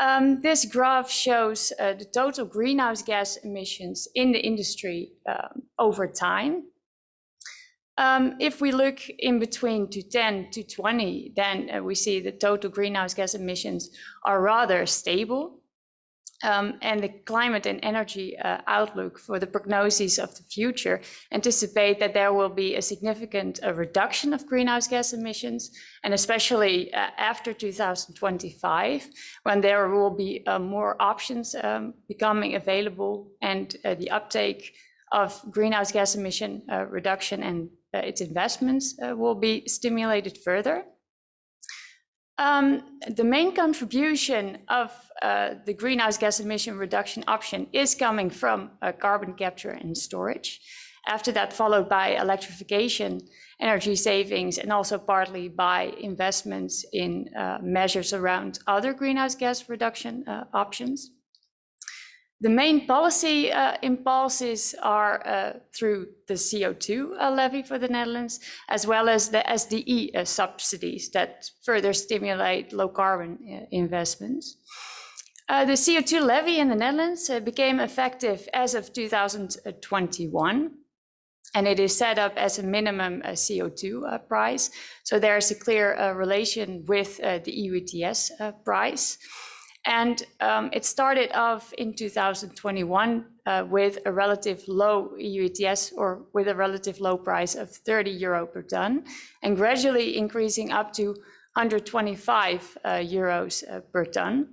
Um, this graph shows uh, the total greenhouse gas emissions in the industry um, over time. Um, if we look in between to 10 to 20, then uh, we see the total greenhouse gas emissions are rather stable um, and the climate and energy uh, outlook for the prognosis of the future anticipate that there will be a significant uh, reduction of greenhouse gas emissions, and especially uh, after 2025, when there will be uh, more options um, becoming available and uh, the uptake of greenhouse gas emission uh, reduction and its investments will be stimulated further. Um, the main contribution of uh, the greenhouse gas emission reduction option is coming from uh, carbon capture and storage. After that, followed by electrification, energy savings, and also partly by investments in uh, measures around other greenhouse gas reduction uh, options. The main policy uh, impulses are uh, through the CO2 uh, levy for the Netherlands, as well as the SDE uh, subsidies that further stimulate low carbon uh, investments. Uh, the CO2 levy in the Netherlands became effective as of 2021 and it is set up as a minimum uh, CO2 uh, price. So there's a clear relation with the EU ETS price. And um, it started off in 2021 uh, with a relative low EU ETS or with a relative low price of 30 euro per ton and gradually increasing up to 125 uh, euros uh, per ton.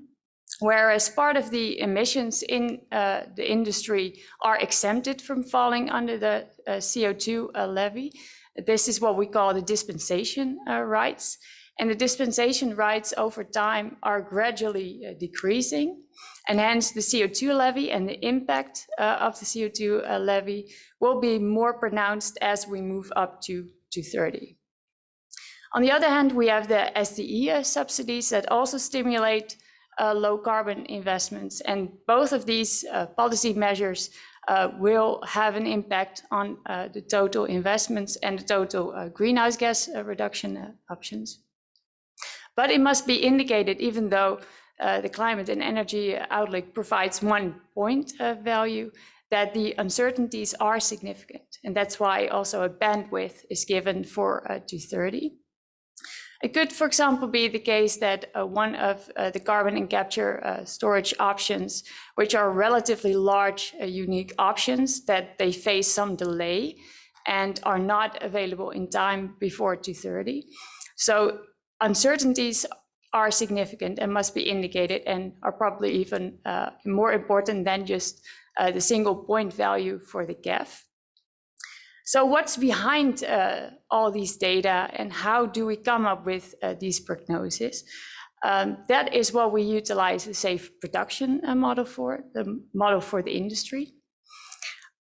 Whereas part of the emissions in uh, the industry are exempted from falling under the uh, CO2 uh, levy. This is what we call the dispensation rights and the dispensation rights over time are gradually uh, decreasing. And hence the CO2 levy and the impact uh, of the CO2 uh, levy will be more pronounced as we move up to 2030. On the other hand, we have the SDE uh, subsidies that also stimulate uh, low carbon investments. And both of these uh, policy measures will have an impact on the total investments and the total greenhouse gas reduction options. But it must be indicated, even though uh, the climate and energy outlook provides one point uh, value, that the uncertainties are significant. And that's why also a bandwidth is given for uh, 230. It could, for example, be the case that uh, one of uh, the carbon and capture uh, storage options, which are relatively large, uh, unique options, that they face some delay and are not available in time before 230. So uncertainties are significant and must be indicated and are probably even uh, more important than just uh, the single point value for the KEV. So what's behind uh, all these data and how do we come up with uh, these prognoses? Um, that is what we utilize the SAVE production uh, model for, the model for the industry.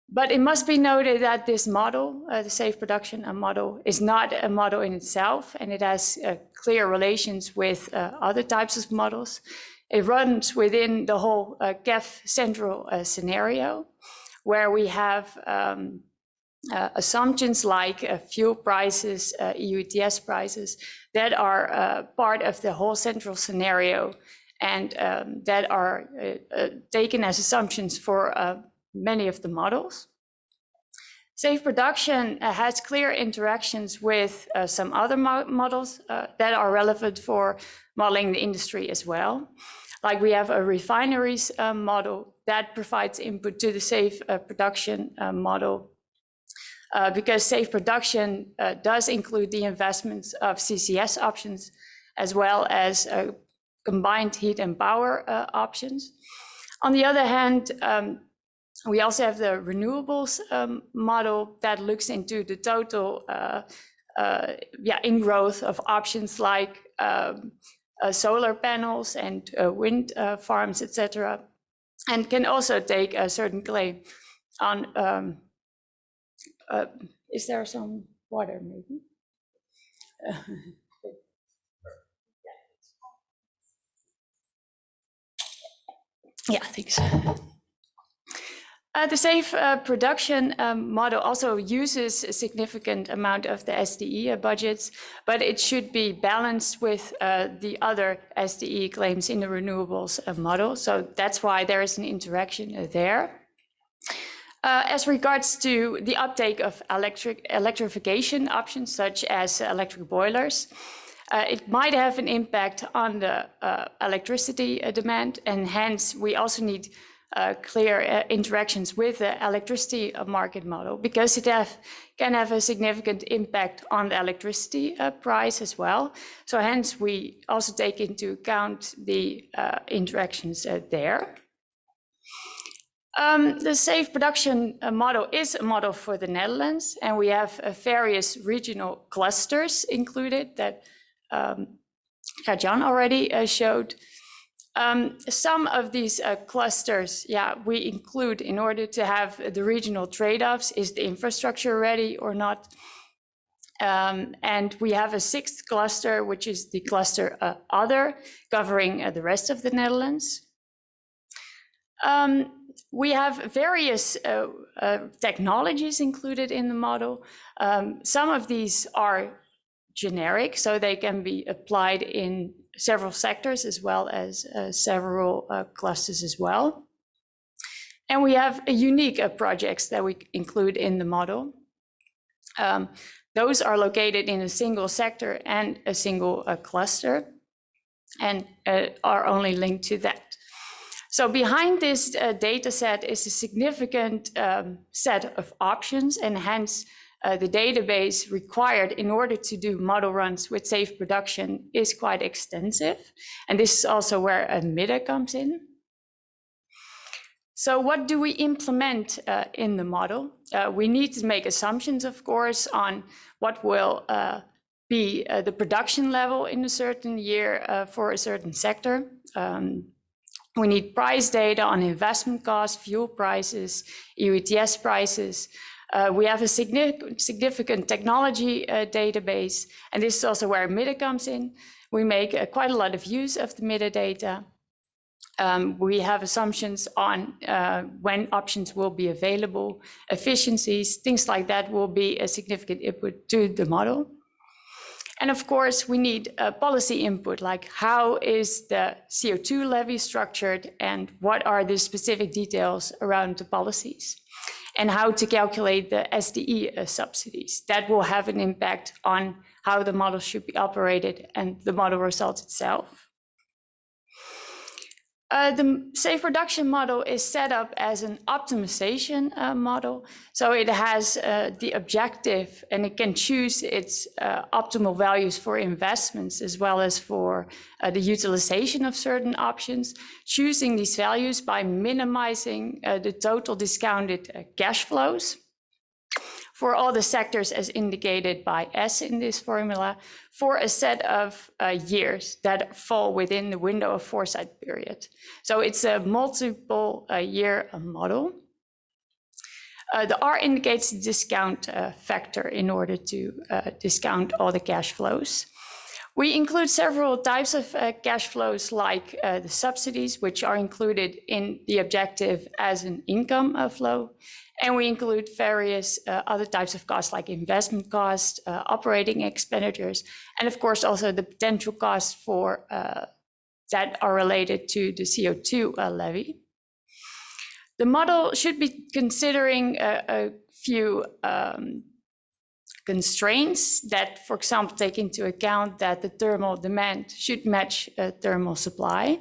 But it must be noted that this model, uh, the SAVE production uh, model, is not a model in itself, and it has uh, clear relations with other types of models. It runs within the whole KEV central scenario, where we have um, uh, assumptions like uh, fuel prices, uh, EU ETS prices, that are uh, part of the whole central scenario and um, that are uh, uh, taken as assumptions for many of the models. SAVE production has clear interactions with some other mo models that are relevant for modeling the industry as well. Like we have a refineries model that provides input to the SAVE production model uh, because SAVE production uh, does include the investments of CCS options as well as uh, combined heat and power uh, options. On the other hand, um, we also have the renewables um, model that looks into the total uh, uh, yeah, ingrowth of options like um, solar panels and wind farms, etc., and can also take a certain claim on um, uh, is there some water maybe? yeah, thanks. Uh, the SAVE uh, production um, model also uses a significant amount of the SDE budgets, but it should be balanced with uh, the other SDE claims in the renewables uh, model. So that's why there is an interaction uh, there. Uh, as regards to the uptake of electric electrification options such as electric boilers, uh, it might have an impact on the uh, electricity uh, demand and hence we also need uh, clear uh, interactions with the electricity market model because it have, can have a significant impact on the electricity price as well. So hence we also take into account the interactions there. Um, the SAVE production uh, model is a model for the Netherlands, and we have uh, various regional clusters included that um, Corjan already uh, showed. Um, some of these uh, clusters, yeah, we include in order to have the regional trade-offs. Is the infrastructure ready or not? Um, and we have a sixth cluster, which is the cluster uh, other, covering uh, the rest of the Netherlands. Um, we have various uh, uh, technologies included in the model. Um, some of these are generic, so they can be applied in several sectors as well as uh, several uh, clusters as well. And we have a unique uh, projects that we include in the model. Um, those are located in a single sector and a single cluster and are only linked to that. So behind this uh, data set is a significant um, set of options and hence uh, the database required in order to do model runs with SAVE production is quite extensive. And this is also where a MIDDEN comes in. So what do we implement uh, in the model? Uh, we need to make assumptions, of course, on what will uh, be uh, the production level in a certain year for a certain sector. Um, we need price data on investment costs, fuel prices, EU ETS prices. Uh, we have a significant, technology uh, database, and this is also where MIDDEN comes in. We make uh, quite a lot of use of the MIDDEN data. Um, we have assumptions on uh, when options will be available, efficiencies, things like that will be a significant input to the model. And of course, we need a policy input, like how is the CO2 levy structured and what are the specific details around the policies? And how to calculate the SDE uh, subsidies. That will have an impact on how the model should be operated and the model results itself. Uh, the SAVE production model is set up as an optimization uh, model. So it has uh, the objective and it can choose its uh, optimal values for investments as well as for uh, the utilization of certain options, choosing these values by minimizing the total discounted cash flows for all the sectors as indicated by S in this formula for a set of uh, years that fall within the window of foresight period. So it's a multiple uh, year uh, model. Uh, the R indicates the discount uh, factor in order to uh, discount all the cash flows. We include several types of uh, cash flows like uh, the subsidies, which are included in the objective as an income uh, flow. And we include various uh, other types of costs like investment costs, uh, operating expenditures, and of course also the potential costs for uh, that are related to the CO2 uh, levy. The model should be considering a, a few um, constraints that, for example, take into account that the thermal demand should match thermal supply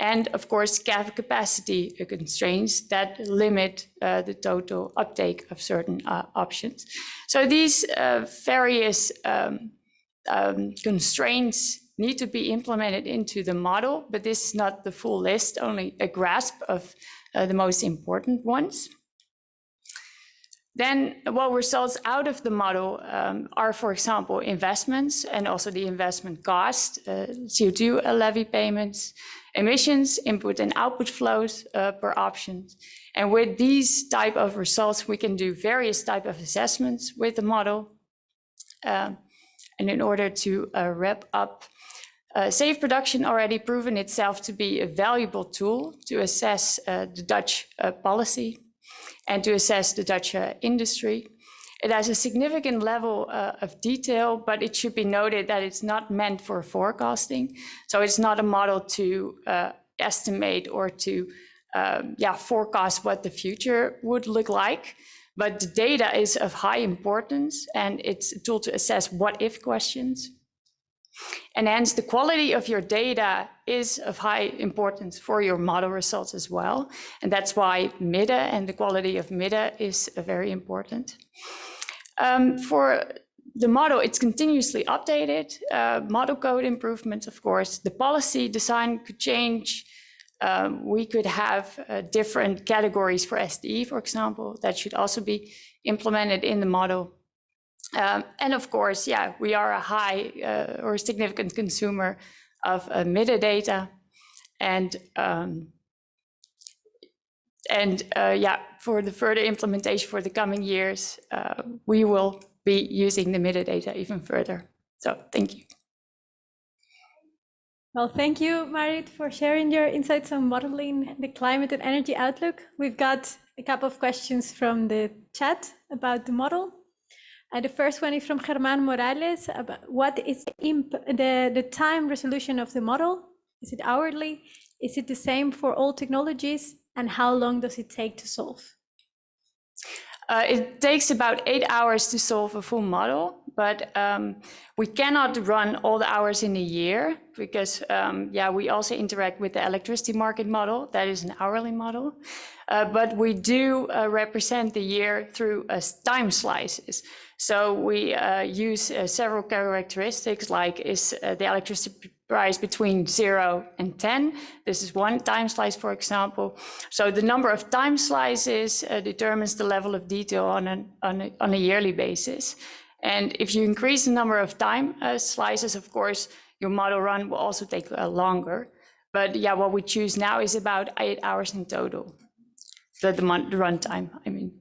and of course capacity constraints that limit uh, the total uptake of certain uh, options. So these uh, various um, um, constraints need to be implemented into the model, but this is not the full list, only a grasp of uh, the most important ones. Then what results out of the model um, are, for example, investments and also the investment cost, uh, CO2 levy payments, emissions, input and output flows uh, per option. And with these type of results, we can do various type of assessments with the model. Um, and in order to uh, wrap up, uh, SAVE production already proven itself to be a valuable tool to assess uh, the Dutch uh, policy and to assess the Dutch uh, industry. It has a significant level uh, of detail, but it should be noted that it's not meant for forecasting. So it's not a model to uh, estimate or to um, yeah, forecast what the future would look like. But the data is of high importance and it's a tool to assess what if questions. And hence the quality of your data is of high importance for your model results as well. And that's why MIDDEN and the quality of MIDDEN is uh, very important. Um, for the model, it's continuously updated, uh, model code improvements, of course. The policy design could change. Um, we could have uh, different categories for SDE, for example, that should also be implemented in the model. Um, and of course, yeah, we are a high uh, or significant consumer of uh, MIDDEN data. And um, and uh, yeah, for the further implementation for the coming years, uh, we will be using the MIDDEN data even further. So thank you. Well, thank you, Marit, for sharing your insights on modeling the climate and energy outlook. We've got a couple of questions from the chat about the model. Uh, the first one is from Germán Morales. About what is the, the time resolution of the model? Is it hourly? Is it the same for all technologies? And how long does it take to solve? Uh, it takes about eight hours to solve a full model, but um, we cannot run all the hours in a year because, um, yeah, we also interact with the electricity market model. That is an hourly model. Uh, but we do uh, represent the year through uh, time slices. So we uh, use uh, several characteristics like is the electricity price between zero and 10. This is one time slice, for example. So the number of time slices uh, determines the level of detail on, an, on, a, on a yearly basis. And if you increase the number of time uh, slices, of course, your model run will also take uh, longer. But yeah, what we choose now is about eight hours in total, the, the, the runtime, I mean.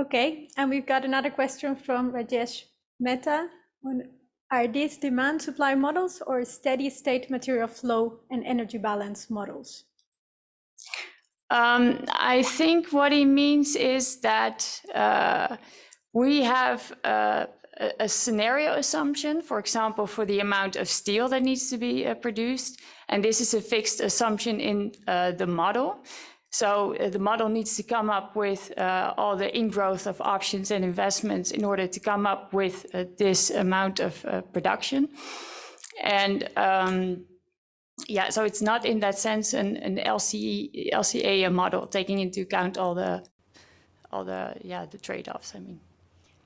Okay, and we've got another question from Rajesh Mehta. Are these demand supply models or steady state material flow and energy balance models? Um, I think what he means is that uh, we have uh, a, a scenario assumption, for example, for the amount of steel that needs to be uh, produced. And this is a fixed assumption in uh, the model. So uh, the model needs to come up with uh, all the ingrowth of options and investments in order to come up with uh, this amount of uh, production. And um, yeah, so it's not in that sense an, an LCE, LCA model taking into account all the, all the, yeah, the trade-offs, I mean.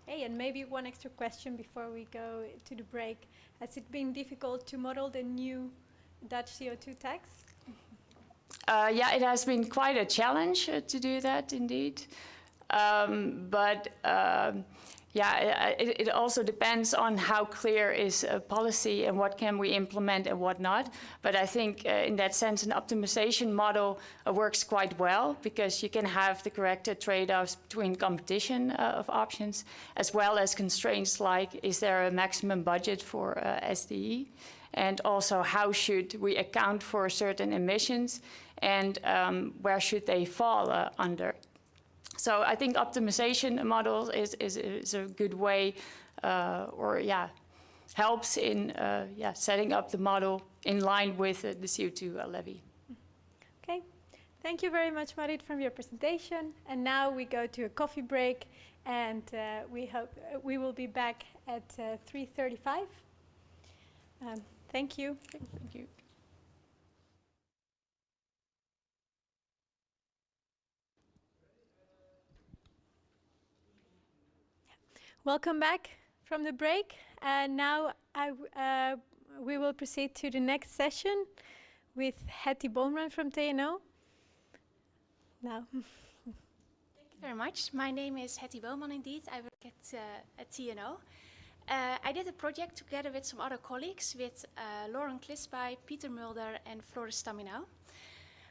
Hey, and maybe one extra question before we go to the break. Has it been difficult to model the new Dutch CO2 tax? Uh, yeah, it has been quite a challenge uh, to do that indeed. Um, but um, yeah, it, it, also depends on how clear is a policy and what can we implement and what not. But I think uh, in that sense, an optimization model uh, works quite well because you can have the correct uh, trade-offs between competition uh, of options as well as constraints like is there a maximum budget for uh, SDE? And also how should we account for certain emissions and um, where should they fall uh, under? So I think optimization models is, is, is a good way uh, or yeah, helps in uh, yeah, setting up the model in line with uh, the CO2 uh, levy. Okay, thank you very much Marit from your presentation. And now we go to a coffee break and uh, we hope we will be back at 3.35. Um, thank you. Thank you. Welcome back from the break. And now I, uh, we will proceed to the next session with Hettie Boonman from TNO. Now. Thank you very much. My name is Hettie Boonman indeed. I work at, uh, at TNO. Uh, I did a project together with some other colleagues, with uh, Lauren Klisby, Peter Mulder, and Floris Staminau.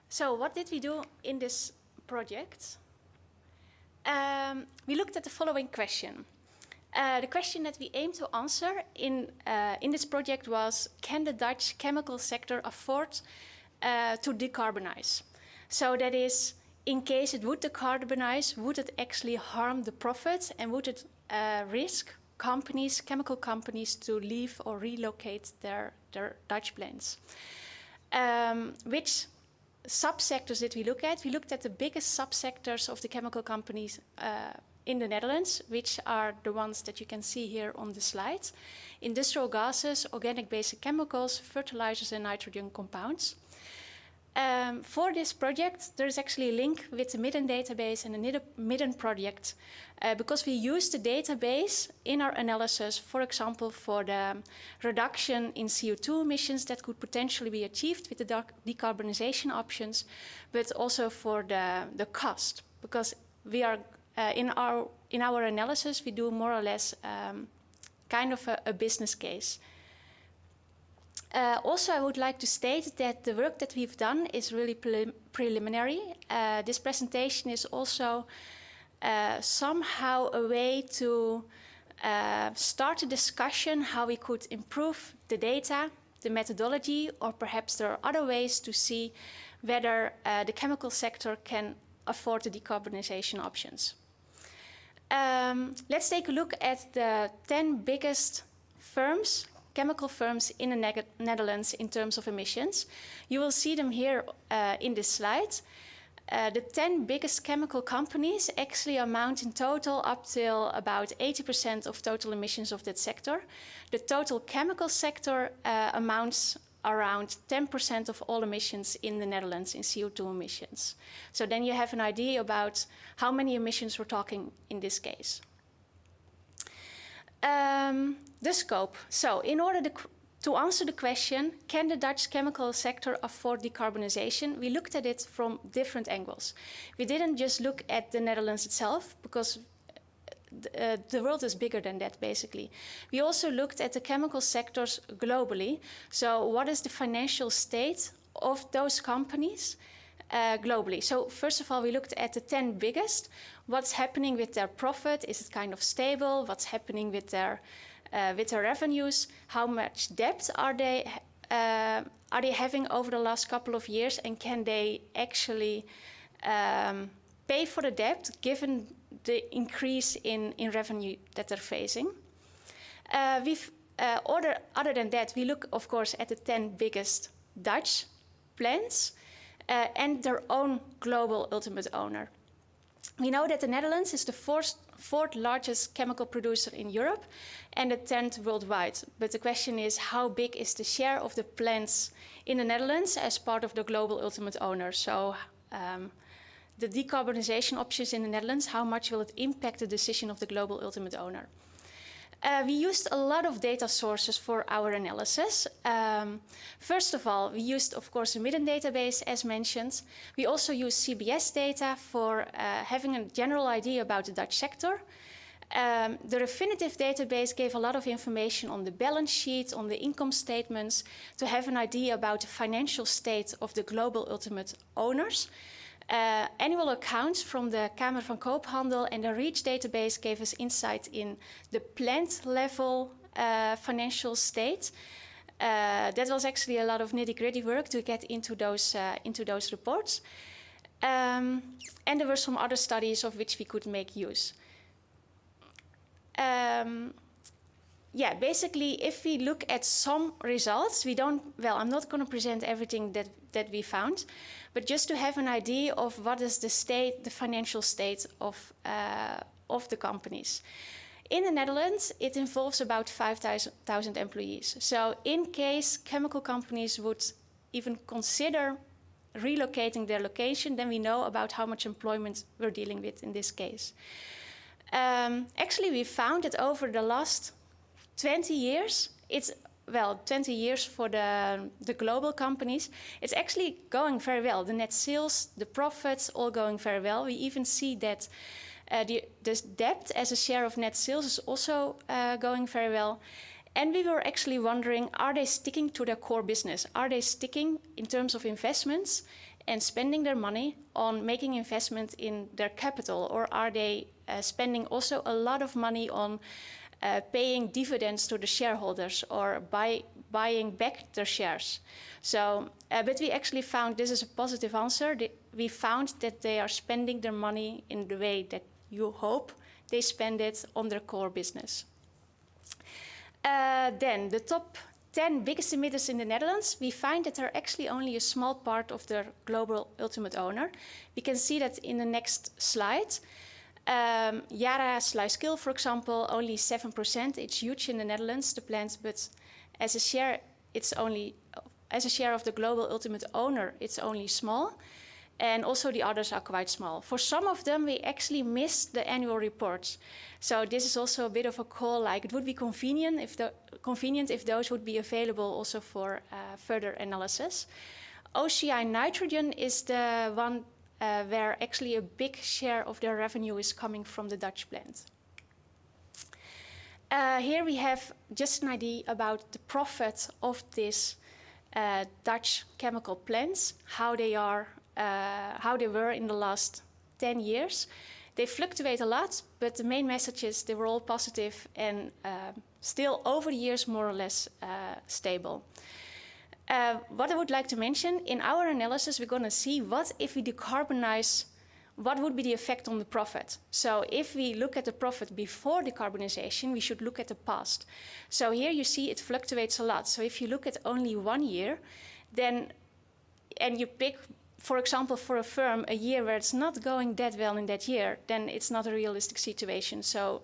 So what did we do in this project? Um, we looked at the following question. Uh, the question that we aimed to answer in, uh, in this project was, can the Dutch chemical sector afford uh, to decarbonize? So that is, in case it would decarbonize, would it actually harm the profits and would it uh, risk companies, chemical companies, to leave or relocate their, their Dutch plants? Um, which subsectors did we look at? We looked at the biggest subsectors of the chemical companies uh, in the Netherlands, which are the ones that you can see here on the slide. Industrial gases, organic basic chemicals, fertilizers and nitrogen compounds. Um, for this project, there is actually a link with the Midden database and the Midden project uh, because we use the database in our analysis, for example, for the reduction in CO2 emissions that could potentially be achieved with the decarbonization options, but also for the, the cost because we are uh, in, our, in our analysis, we do more or less um, kind of a, a business case. Uh, also, I would like to state that the work that we've done is really pre preliminary. Uh, this presentation is also uh, somehow a way to uh, start a discussion how we could improve the data, the methodology, or perhaps there are other ways to see whether uh, the chemical sector can afford the decarbonization options. Um, let's take a look at the 10 biggest firms, chemical firms in the Netherlands in terms of emissions. You will see them here uh, in this slide. Uh, the 10 biggest chemical companies actually amount in total up till about 80% of total emissions of that sector. The total chemical sector uh, amounts around 10% of all emissions in the Netherlands in CO2 emissions. So then you have an idea about how many emissions we're talking in this case. Um, the scope. So in order to, to answer the question, can the Dutch chemical sector afford decarbonization? We looked at it from different angles. We didn't just look at the Netherlands itself, because uh, the world is bigger than that, basically. We also looked at the chemical sectors globally. So what is the financial state of those companies uh, globally? So first of all, we looked at the 10 biggest. What's happening with their profit? Is it kind of stable? What's happening with their, uh, with their revenues? How much debt are they, uh, are they having over the last couple of years? And can they actually um, pay for the debt given the increase in, in revenue that they're facing. Uh, we've, uh, other, other than that, we look, of course, at the 10 biggest Dutch plants uh, and their own global ultimate owner. We know that the Netherlands is the fourth, fourth largest chemical producer in Europe and the 10th worldwide. But the question is, how big is the share of the plants in the Netherlands as part of the global ultimate owner? So um, the decarbonization options in the Netherlands, how much will it impact the decision of the global ultimate owner? Uh, we used a lot of data sources for our analysis. Um, first of all, we used, of course, the Midden database, as mentioned. We also used CBS data for uh, having a general idea about the Dutch sector. Um, the Refinitiv database gave a lot of information on the balance sheet, on the income statements, to have an idea about the financial state of the global ultimate owners. Uh, annual accounts from the Kamer van Koophandel and the REACH database gave us insight in the plant level uh, financial state. Uh, that was actually a lot of nitty-gritty work to get into those, uh, into those reports. Um, and there were some other studies of which we could make use. Um, yeah, basically, if we look at some results, we don't, well, I'm not going to present everything that, that we found, but just to have an idea of what is the state, the financial state of, uh, of the companies. In the Netherlands, it involves about 5,000 employees. So in case chemical companies would even consider relocating their location, then we know about how much employment we're dealing with in this case. Um, actually, we found that over the last 20 years, it's well, 20 years for the, the global companies, it's actually going very well. The net sales, the profits, all going very well. We even see that uh, the, the debt as a share of net sales is also uh, going very well. And we were actually wondering, are they sticking to their core business? Are they sticking in terms of investments and spending their money on making investment in their capital? Or are they uh, spending also a lot of money on uh, paying dividends to the shareholders or buy, buying back their shares. So, uh, but we actually found this is a positive answer. We found that they are spending their money in the way that you hope they spend it on their core business. Uh, then the top 10 biggest emitters in the Netherlands, we find that they're actually only a small part of their global ultimate owner. We can see that in the next slide. Um, Yara Sluiskil, for example, only 7%. It's huge in the Netherlands, the plant, but as a share, it's only, as a share of the global ultimate owner, it's only small. And also the others are quite small. For some of them, we actually missed the annual reports. So this is also a bit of a call, like it would be convenient if, the, convenient if those would be available also for uh, further analysis. OCI Nitrogen is the one uh, where actually a big share of their revenue is coming from the Dutch plant. Uh, here we have just an idea about the profit of this uh, Dutch chemical plants, how they are, uh, how they were in the last 10 years. They fluctuate a lot, but the main message is they were all positive and uh, still over the years more or less uh, stable. Uh, what I would like to mention, in our analysis, we're going to see what if we decarbonize, what would be the effect on the profit. So if we look at the profit before decarbonization, we should look at the past. So here you see it fluctuates a lot. So if you look at only one year, then, and you pick, for example, for a firm, a year where it's not going that well in that year, then it's not a realistic situation. So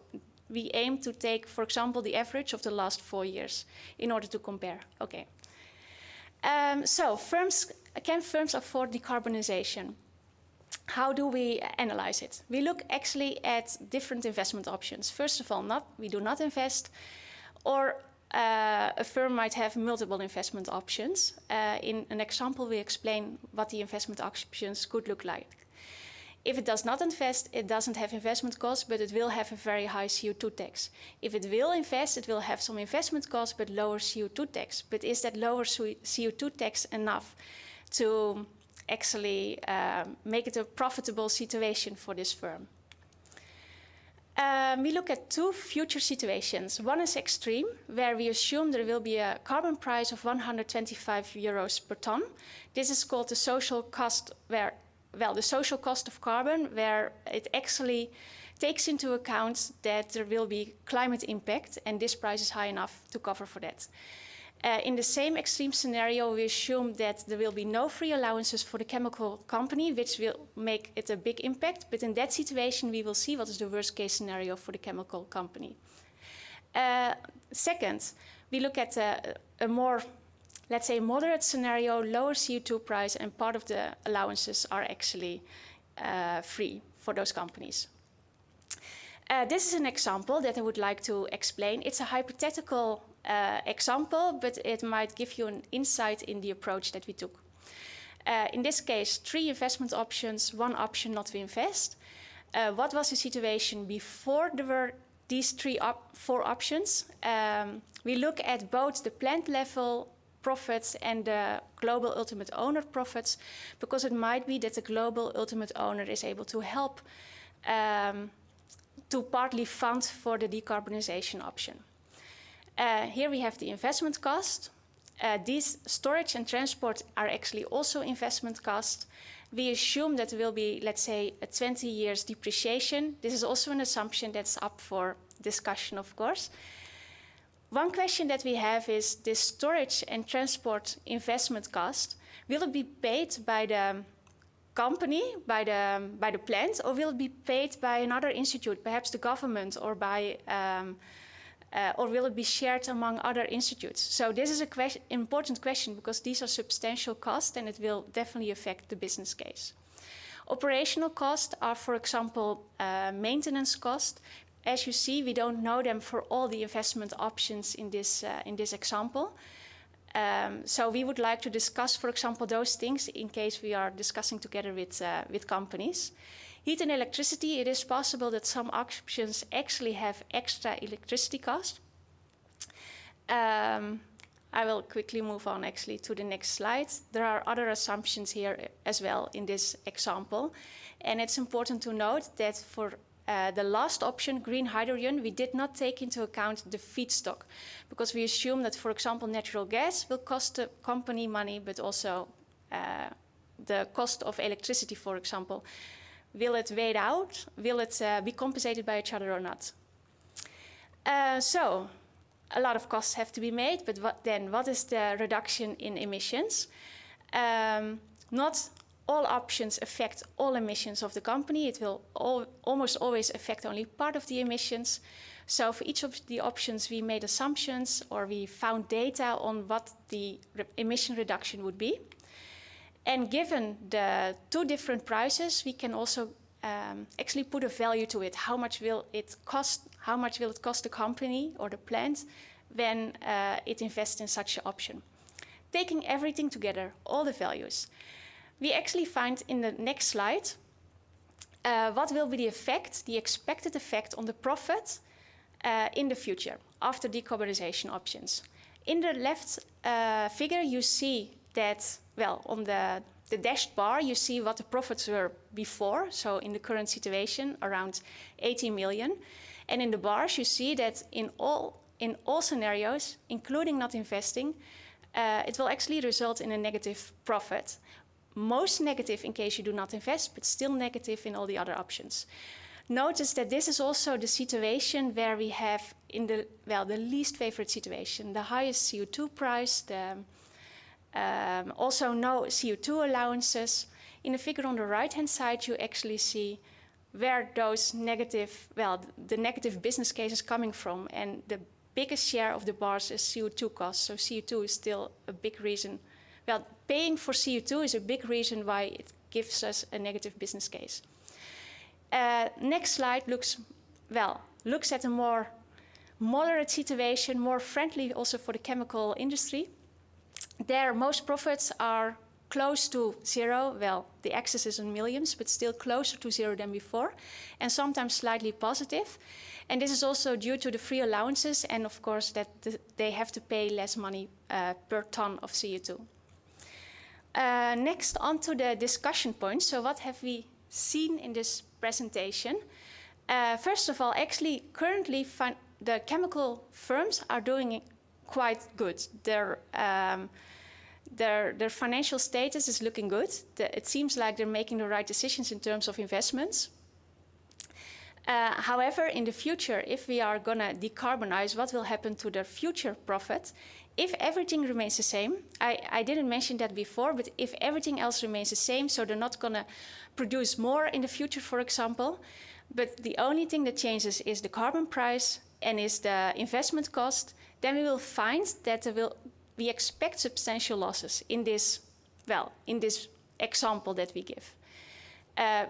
we aim to take, for example, the average of the last four years in order to compare. Okay. Um, so firms, can firms afford decarbonization? How do we analyze it? We look actually at different investment options. First of all, not, we do not invest, or uh, a firm might have multiple investment options. Uh, in an example, we explain what the investment options could look like. If it does not invest, it doesn't have investment costs, but it will have a very high CO2 tax. If it will invest, it will have some investment costs, but lower CO2 tax. But is that lower CO2 tax enough to actually uh, make it a profitable situation for this firm? Um, we look at two future situations. One is extreme, where we assume there will be a carbon price of 125 euros per ton. This is called the social cost, where well, the social cost of carbon, where it actually takes into account that there will be climate impact and this price is high enough to cover for that. Uh, in the same extreme scenario, we assume that there will be no free allowances for the chemical company, which will make it a big impact. But in that situation, we will see what is the worst case scenario for the chemical company. Uh, second, we look at a, a more, let's say, moderate scenario, lower CO2 price, and part of the allowances are actually uh, free for those companies. Uh, this is an example that I would like to explain. It's a hypothetical uh, example, but it might give you an insight in the approach that we took. Uh, in this case, three investment options, one option not to invest. Uh, what was the situation before there were these three op four options? Um, we look at both the plant level profits and the global ultimate owner profits, because it might be that the global ultimate owner is able to help um, to partly fund for the decarbonization option. Uh, here we have the investment cost. Uh, these storage and transport are actually also investment cost. We assume that there will be, let's say, a 20 years depreciation. This is also an assumption that's up for discussion, of course. One question that we have is this storage and transport investment cost, will it be paid by the company, by the, by the plant, or will it be paid by another institute, perhaps the government or by um, uh, or will it be shared among other institutes? So this is an important question because these are substantial costs and it will definitely affect the business case. Operational costs are, for example, uh, maintenance costs. As you see, we don't know them for all the investment options in this, uh, in this example. Um, so we would like to discuss, for example, those things in case we are discussing together with, uh, with companies. Heat and electricity, it is possible that some options actually have extra electricity cost. Um, I will quickly move on actually to the next slide. There are other assumptions here as well in this example. And it's important to note that for uh, the last option, green hydrogen, we did not take into account the feedstock because we assume that, for example, natural gas will cost the company money, but also uh, the cost of electricity, for example, Will it wait out? Will it uh, be compensated by each other or not? Uh, so, a lot of costs have to be made, but what, then what is the reduction in emissions? Um, not all options affect all emissions of the company. It will all, almost always affect only part of the emissions. So for each of the options, we made assumptions or we found data on what the re emission reduction would be. And given the two different prices, we can also um, actually put a value to it. How much will it cost? How much will it cost the company or the plant when uh, it invests in such an option? Taking everything together, all the values, we actually find in the next slide uh, what will be the effect, the expected effect on the profit uh, in the future after decarbonization options. In the left uh, figure, you see that well, on the, the dashed bar, you see what the profits were before. So in the current situation, around 80 million. And in the bars, you see that in all, in all scenarios, including not investing, uh, it will actually result in a negative profit. Most negative in case you do not invest, but still negative in all the other options. Notice that this is also the situation where we have in the, well, the least favorite situation, the highest CO2 price, the, um, also no CO2 allowances. In the figure on the right-hand side, you actually see where those negative, well, the negative business case is coming from. And the biggest share of the bars is CO2 costs. So CO2 is still a big reason. Well, paying for CO2 is a big reason why it gives us a negative business case. Uh, next slide looks, well, looks at a more moderate situation, more friendly also for the chemical industry. There, most profits are close to zero. Well, the axis is in millions, but still closer to zero than before, and sometimes slightly positive. And this is also due to the free allowances and, of course, that they have to pay less money uh, per ton of CO2. Uh, next, on to the discussion points. So what have we seen in this presentation? Uh, first of all, actually, currently, the chemical firms are doing quite good. Their, um, their, their financial status is looking good. The, it seems like they're making the right decisions in terms of investments. Uh, however, in the future, if we are going to decarbonize, what will happen to their future profit? If everything remains the same, I, I didn't mention that before, but if everything else remains the same, so they're not going to produce more in the future, for example, but the only thing that changes is the carbon price and is the investment cost, then we will find that will, we expect substantial losses in this, well, in this example that we give. Uh,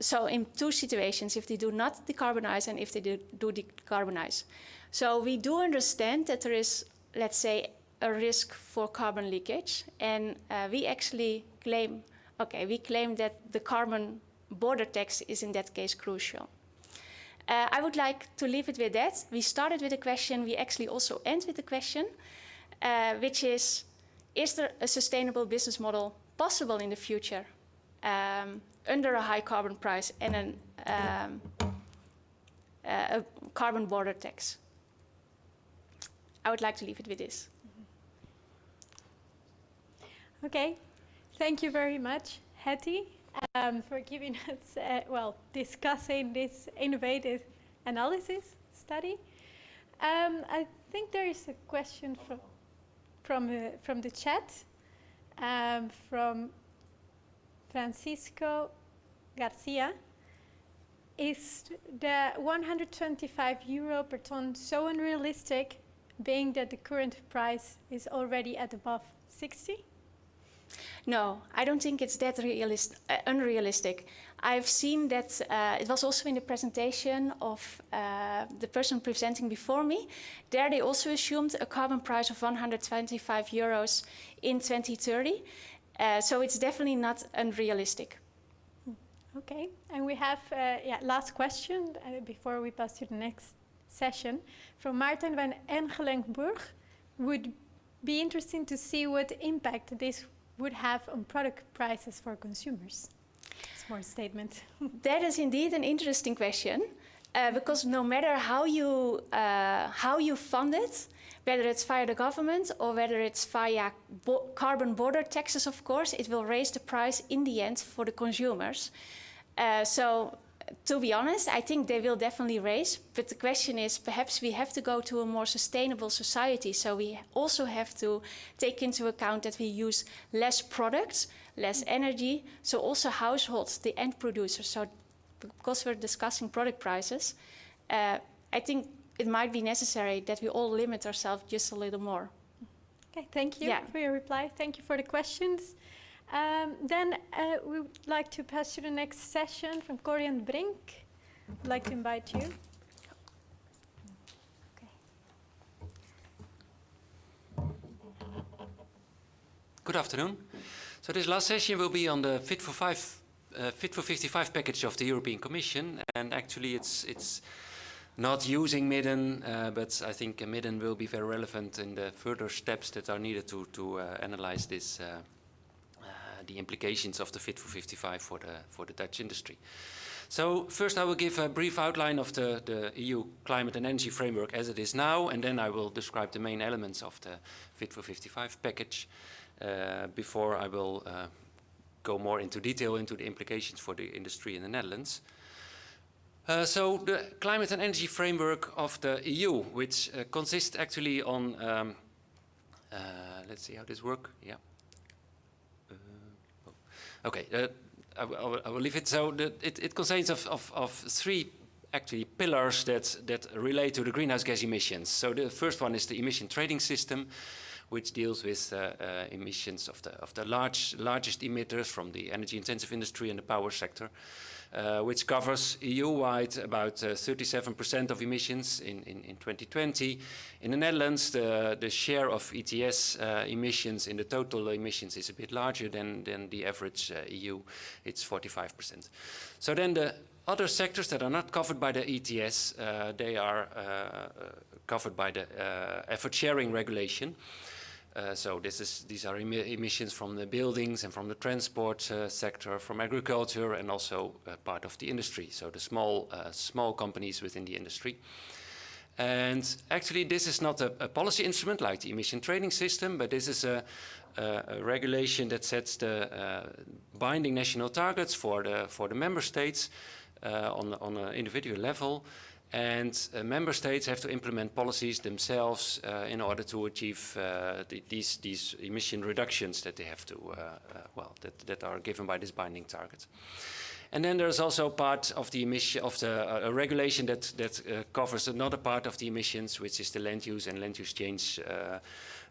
so in two situations, if they do not decarbonize and if they do, do decarbonize. So we do understand that there is, let's say, a risk for carbon leakage. And uh, we actually claim, okay, we claim that the carbon border tax is in that case crucial. Uh, I would like to leave it with that. We started with a question, we actually also end with a question, uh, which is, is there a sustainable business model possible in the future um, under a high carbon price and an, um, uh, a carbon border tax? I would like to leave it with this. Okay, thank you very much, Hettie, um, for giving us, uh, well, discussing this innovative analysis study. Um, I think there is a question from from uh, from the chat um, from Francisco Garcia. Is the 125 euro per ton so unrealistic, being that the current price is already at above 60? No, I don't think it's that realist, uh, unrealistic. I've seen that uh, it was also in the presentation of uh, the person presenting before me. There they also assumed a carbon price of 125 euros in 2030. Uh, so it's definitely not unrealistic. Okay, and we have uh, yeah last question uh, before we pass to the next session from Martin van Engelenburg. Would be interesting to see what impact this would have on product prices for consumers. Small statement. that is indeed an interesting question. Uh, because no matter how you uh, how you fund it, whether it's via the government or whether it's via bo carbon border taxes, of course, it will raise the price in the end for the consumers. Uh, so to be honest, I think they will definitely raise. But the question is, perhaps we have to go to a more sustainable society. So we also have to take into account that we use less products, less energy. So also households, the end producers. So because we're discussing product prices, uh, I think it might be necessary that we all limit ourselves just a little more. Okay, thank you Yeah. for your reply. Thank you for the questions. Um, then uh, we would like to pass to the next session from Corjan Brink. I'd like to invite you. Good afternoon. So this last session will be on the Fit for Five, uh, Fit for 55 package of the European Commission, and actually it's it's not using Midden, uh, but I think Midden will be very relevant in the further steps that are needed to to uh, analyze this, uh, the implications of the Fit for 55 for the for the Dutch industry. So first I will give a brief outline of the, the EU climate and energy framework as it is now, and then I will describe the main elements of the Fit for 55 package uh, before I will uh, go more into detail into the implications for the industry in the Netherlands. Uh, so the climate and energy framework of the EU, which uh, consists actually on, um, uh, let's see how this works, yeah. Okay, uh, I, will- I will- leave it. So the, it, it consists of, of, of three actually pillars that, that relate to the greenhouse gas emissions. So the first one is the emission trading system, which deals with uh, uh, emissions of the, of the large, largest emitters from the energy-intensive industry and the power sector, uh, which covers EU-wide about 37% of emissions in, in, in 2020. In the Netherlands, the, the share of ETS uh, emissions in the total emissions is a bit larger than, than the average uh, EU. It's 45%. So then the other sectors that are not covered by the ETS, uh, they are uh, uh, covered by the uh, effort sharing regulation. Uh, so this is, these are emi emissions from the buildings and from the transport uh, sector, from agriculture, and also uh, part of the industry. So the small, uh, small companies within the industry. And actually, this is not a, a policy instrument like the emission trading system, but this is a, a, regulation that sets the uh, binding national targets for the for the member states on, on an individual level. And uh, member states have to implement policies themselves uh, in order to achieve uh, the, these, these emission reductions that they have to, uh, uh, well, that, that are given by this binding target. And then there's also part of the emission of the uh, regulation that that covers another part of the emissions, which is the land use and land use change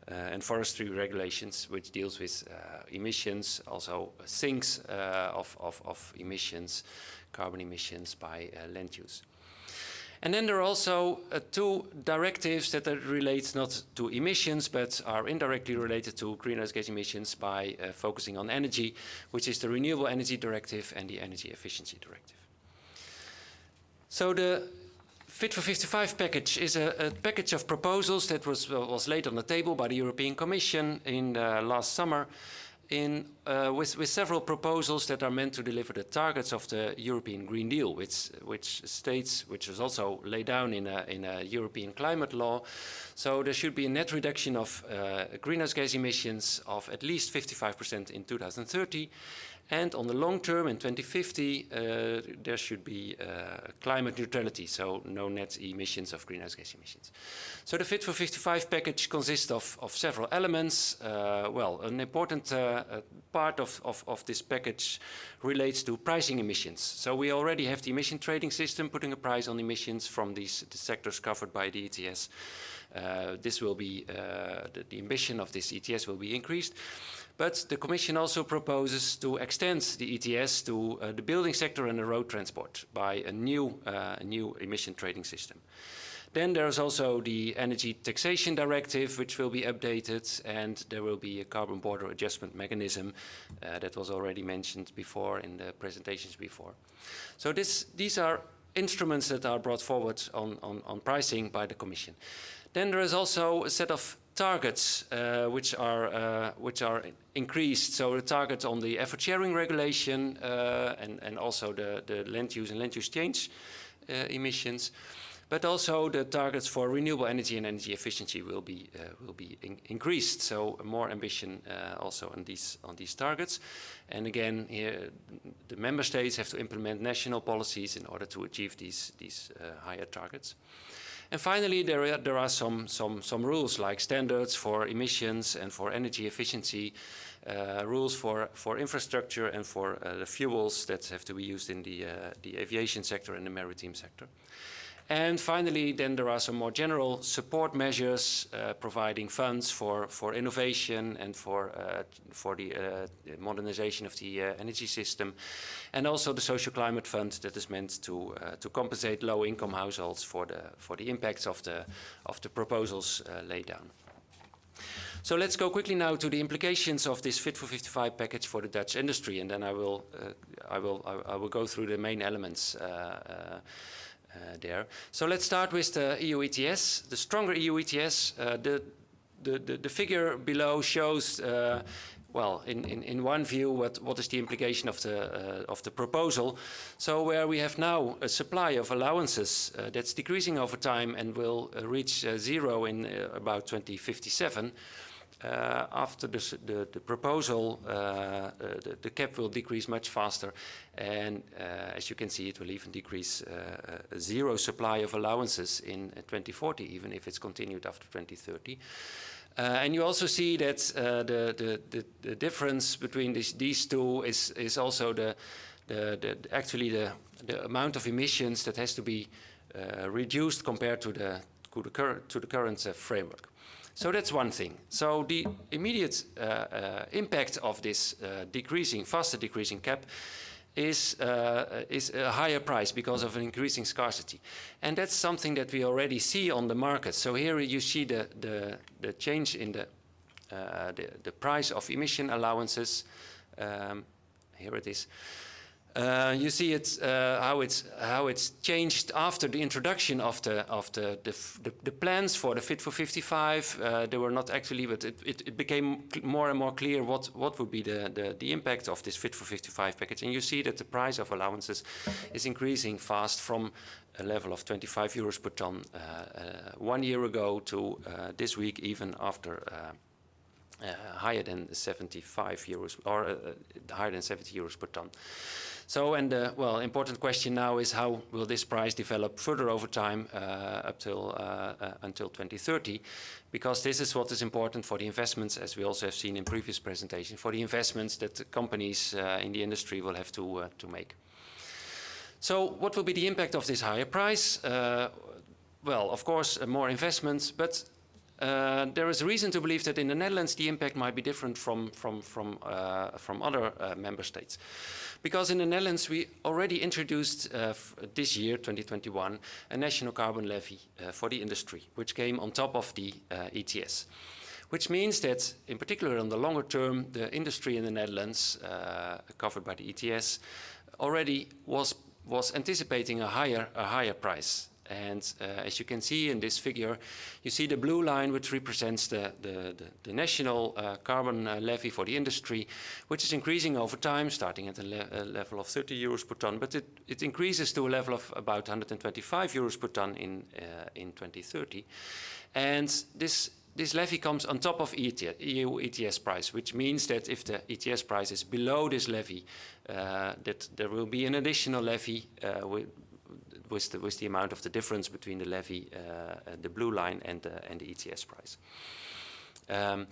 and forestry regulations, which deals with emissions, also sinks of, of, of emissions, carbon emissions by land use. And then there are also uh, two directives that relate not to emissions, but are indirectly related to greenhouse gas emissions by uh, focusing on energy, which is the Renewable Energy Directive and the Energy Efficiency Directive. So the Fit for 55 package is a, a package of proposals that was, was laid on the table by the European Commission in uh, last summer in, uh, with, with, several proposals that are meant to deliver the targets of the European Green Deal, which, which states, which is also laid down in a, in a European climate law. So there should be a net reduction of uh, greenhouse gas emissions of at least 55% in 2030 and on the long term, in 2050, uh, there should be uh, climate neutrality, so no net emissions of greenhouse gas emissions. So the Fit for 55 package consists of, of several elements. Uh, well, an important uh, uh, part of, of, of, this package relates to pricing emissions. So we already have the emission trading system putting a price on emissions from these the sectors covered by the ETS. Uh, this will be, the, the ambition of this ETS will be increased. But the Commission also proposes to extend the ETS to uh, the building sector and the road transport by a new, uh, new emission trading system. Then there's also the Energy Taxation Directive, which will be updated, and there will be a carbon border adjustment mechanism uh, that was already mentioned before in the presentations before. So this, these are instruments that are brought forward on, on, on pricing by the Commission. Then there is also a set of targets uh, which are uh, which are increased. So the target on the effort sharing regulation uh, and and also the the land use and land use change uh, emissions, but also the targets for renewable energy and energy efficiency will be uh, will be in increased. So more ambition uh, also on these on these targets. And again, here the member states have to implement national policies in order to achieve these these higher targets. And finally, there are, there are some, some, some rules like standards for emissions and for energy efficiency, uh, rules for, for infrastructure and for uh, the fuels that have to be used in the, uh, the aviation sector and the maritime sector. And finally, then there are some more general support measures uh, providing funds for, for innovation and for, uh, for the uh, modernization of the uh, energy system. And also the social climate fund that is meant to, uh, to compensate low income households for the, for the impacts of the, of the proposals uh, laid down. So let's go quickly now to the implications of this Fit for 55 package for the Dutch industry, and then I will, I will, I, I, will go through the main elements there. So let's start with the EU ETS. The stronger EU ETS, uh, the, the, the, the, figure below shows uh, well, in, in, in, one view, what, what is the implication of the, uh, of the proposal. So where we have now a supply of allowances uh, that's decreasing over time and will uh, reach zero in about 2057, uh, after the, the, the proposal, uh, uh, the, the, cap will decrease much faster. And as you can see, it will even decrease zero supply of allowances in 2040, even if it's continued after 2030. Uh, and you also see that uh, the, the, the, the, difference between this, these two is, is also the, the, actually the, the amount of emissions that has to be uh, reduced compared to the, to the, cur to the current framework. So that's one thing. So the immediate uh, uh, impact of this uh, decreasing, faster decreasing cap is, uh, is a higher price because of an increasing scarcity. And that's something that we already see on the market. So here you see the, the, the change in the, uh, the, the, price of emission allowances. Um, here it is. Uh, you see it uh, how it's how it's changed after the introduction of the of the the, the, the plans for the Fit for 55. Uh, they were not actually, but it, it, it, became more and more clear what what would be the, the the impact of this Fit for 55 package. And you see that the price of allowances is increasing fast from a level of 25 euros per ton uh, uh, one year ago to this week, even after higher than 75 euros or higher than 70 euros per ton. So, and the well, important question now is how will this price develop further over time uh, up till uh, uh, until 2030? Because this is what is important for the investments, as we also have seen in previous presentations, for the investments that the companies uh, in the industry will have to uh, to make. So, what will be the impact of this higher price? Uh, well, of course, more investments, but uh, there is reason to believe that in the Netherlands the impact might be different from, from, from, uh, from other uh, member states. Because in the Netherlands we already introduced uh, this year, 2021, a national carbon levy uh, for the industry, which came on top of the ETS. Which means that, in particular on the longer term, the industry in the Netherlands, covered by the ETS, already was, was anticipating a higher, a higher price and uh, as you can see in this figure, you see the blue line which represents the, the, the, the national uh, carbon uh, levy for the industry, which is increasing over time, starting at a, le level of 30 euros per ton, but it, it increases to a level of about 125 euros per ton in, uh, in 2030. And this this levy comes on top of EU ETS price, which means that if the ETS price is below this levy, uh, that there will be an additional levy uh, with, the, the amount of the difference between the levy, uh, the blue line and the, and the ETS price. Um,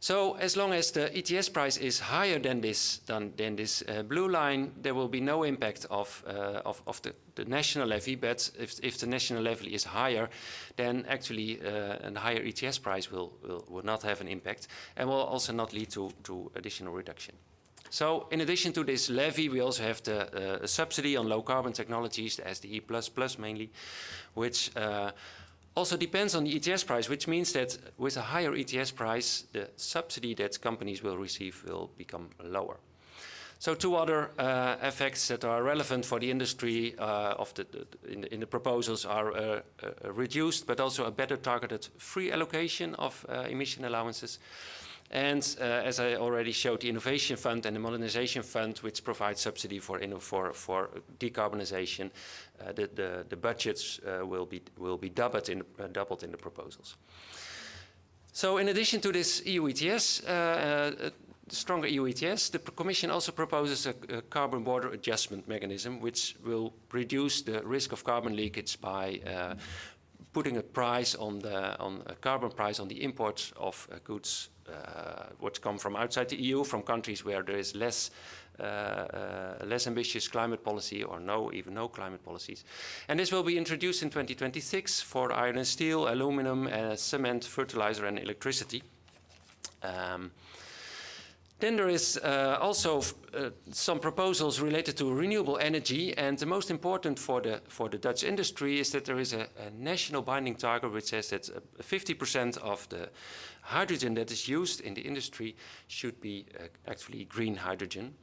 so as long as the ETS price is higher than this, than, than this uh, blue line, there will be no impact of, uh, of, of the, the, national levy. But if, if the national levy is higher, then actually uh, a higher ETS price will, will, will not have an impact and will also not lead to, to additional reduction. So in addition to this levy, we also have the uh, subsidy on low carbon technologies, the SDE++ mainly, which uh, also depends on the ETS price, which means that with a higher ETS price, the subsidy that companies will receive will become lower. So two other uh, effects that are relevant for the industry uh, of the, the, in, the, in, the, proposals are uh, uh reduced, but also a better targeted free allocation of uh, emission allowances. And uh, as I already showed, the Innovation Fund and the Modernization Fund, which provide subsidy for, for, for decarbonization, uh, the, the, the, budgets uh, will, be, will be doubled in, uh, doubled in the proposals. So in addition to this EU ETS, uh, uh, stronger EU ETS, the Commission also proposes a, a, carbon border adjustment mechanism, which will reduce the risk of carbon leakage by putting a price on the on a carbon price on the imports of goods which come from outside the EU, from countries where there is less uh, uh, less ambitious climate policy or no, even no climate policies. And this will be introduced in 2026 for iron and steel, aluminum, uh, cement, fertilizer and electricity. Um, then there is uh, also uh, some proposals related to renewable energy and the most important for the, for the Dutch industry is that there is a, a national binding target which says that 50% of the hydrogen that is used in the industry should be uh, actually green hydrogen.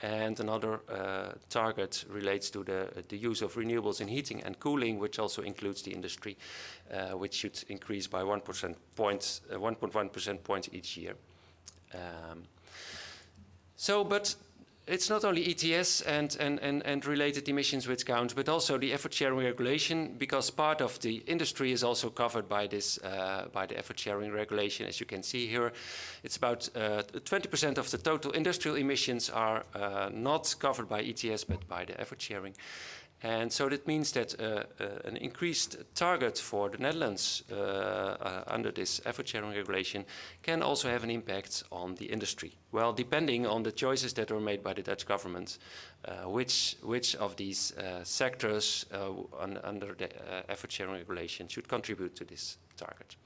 And another uh, target relates to the, the use of renewables in heating and cooling, which also includes the industry, uh, which should increase by 1% point, 1.1 percent points each year. Um, so, but it's not only ETS and, and, and, and related emissions which count, but also the effort sharing regulation, because part of the industry is also covered by this, uh, by the effort sharing regulation. As you can see here, it's about 20% uh, of the total industrial emissions are uh, not covered by ETS, but by the effort sharing. And so that means that uh, uh, an increased target for the Netherlands uh, uh, under this effort sharing regulation can also have an impact on the industry. Well, depending on the choices that are made by the Dutch government, uh, which, which of these uh, sectors un under the effort sharing regulation should contribute to this target.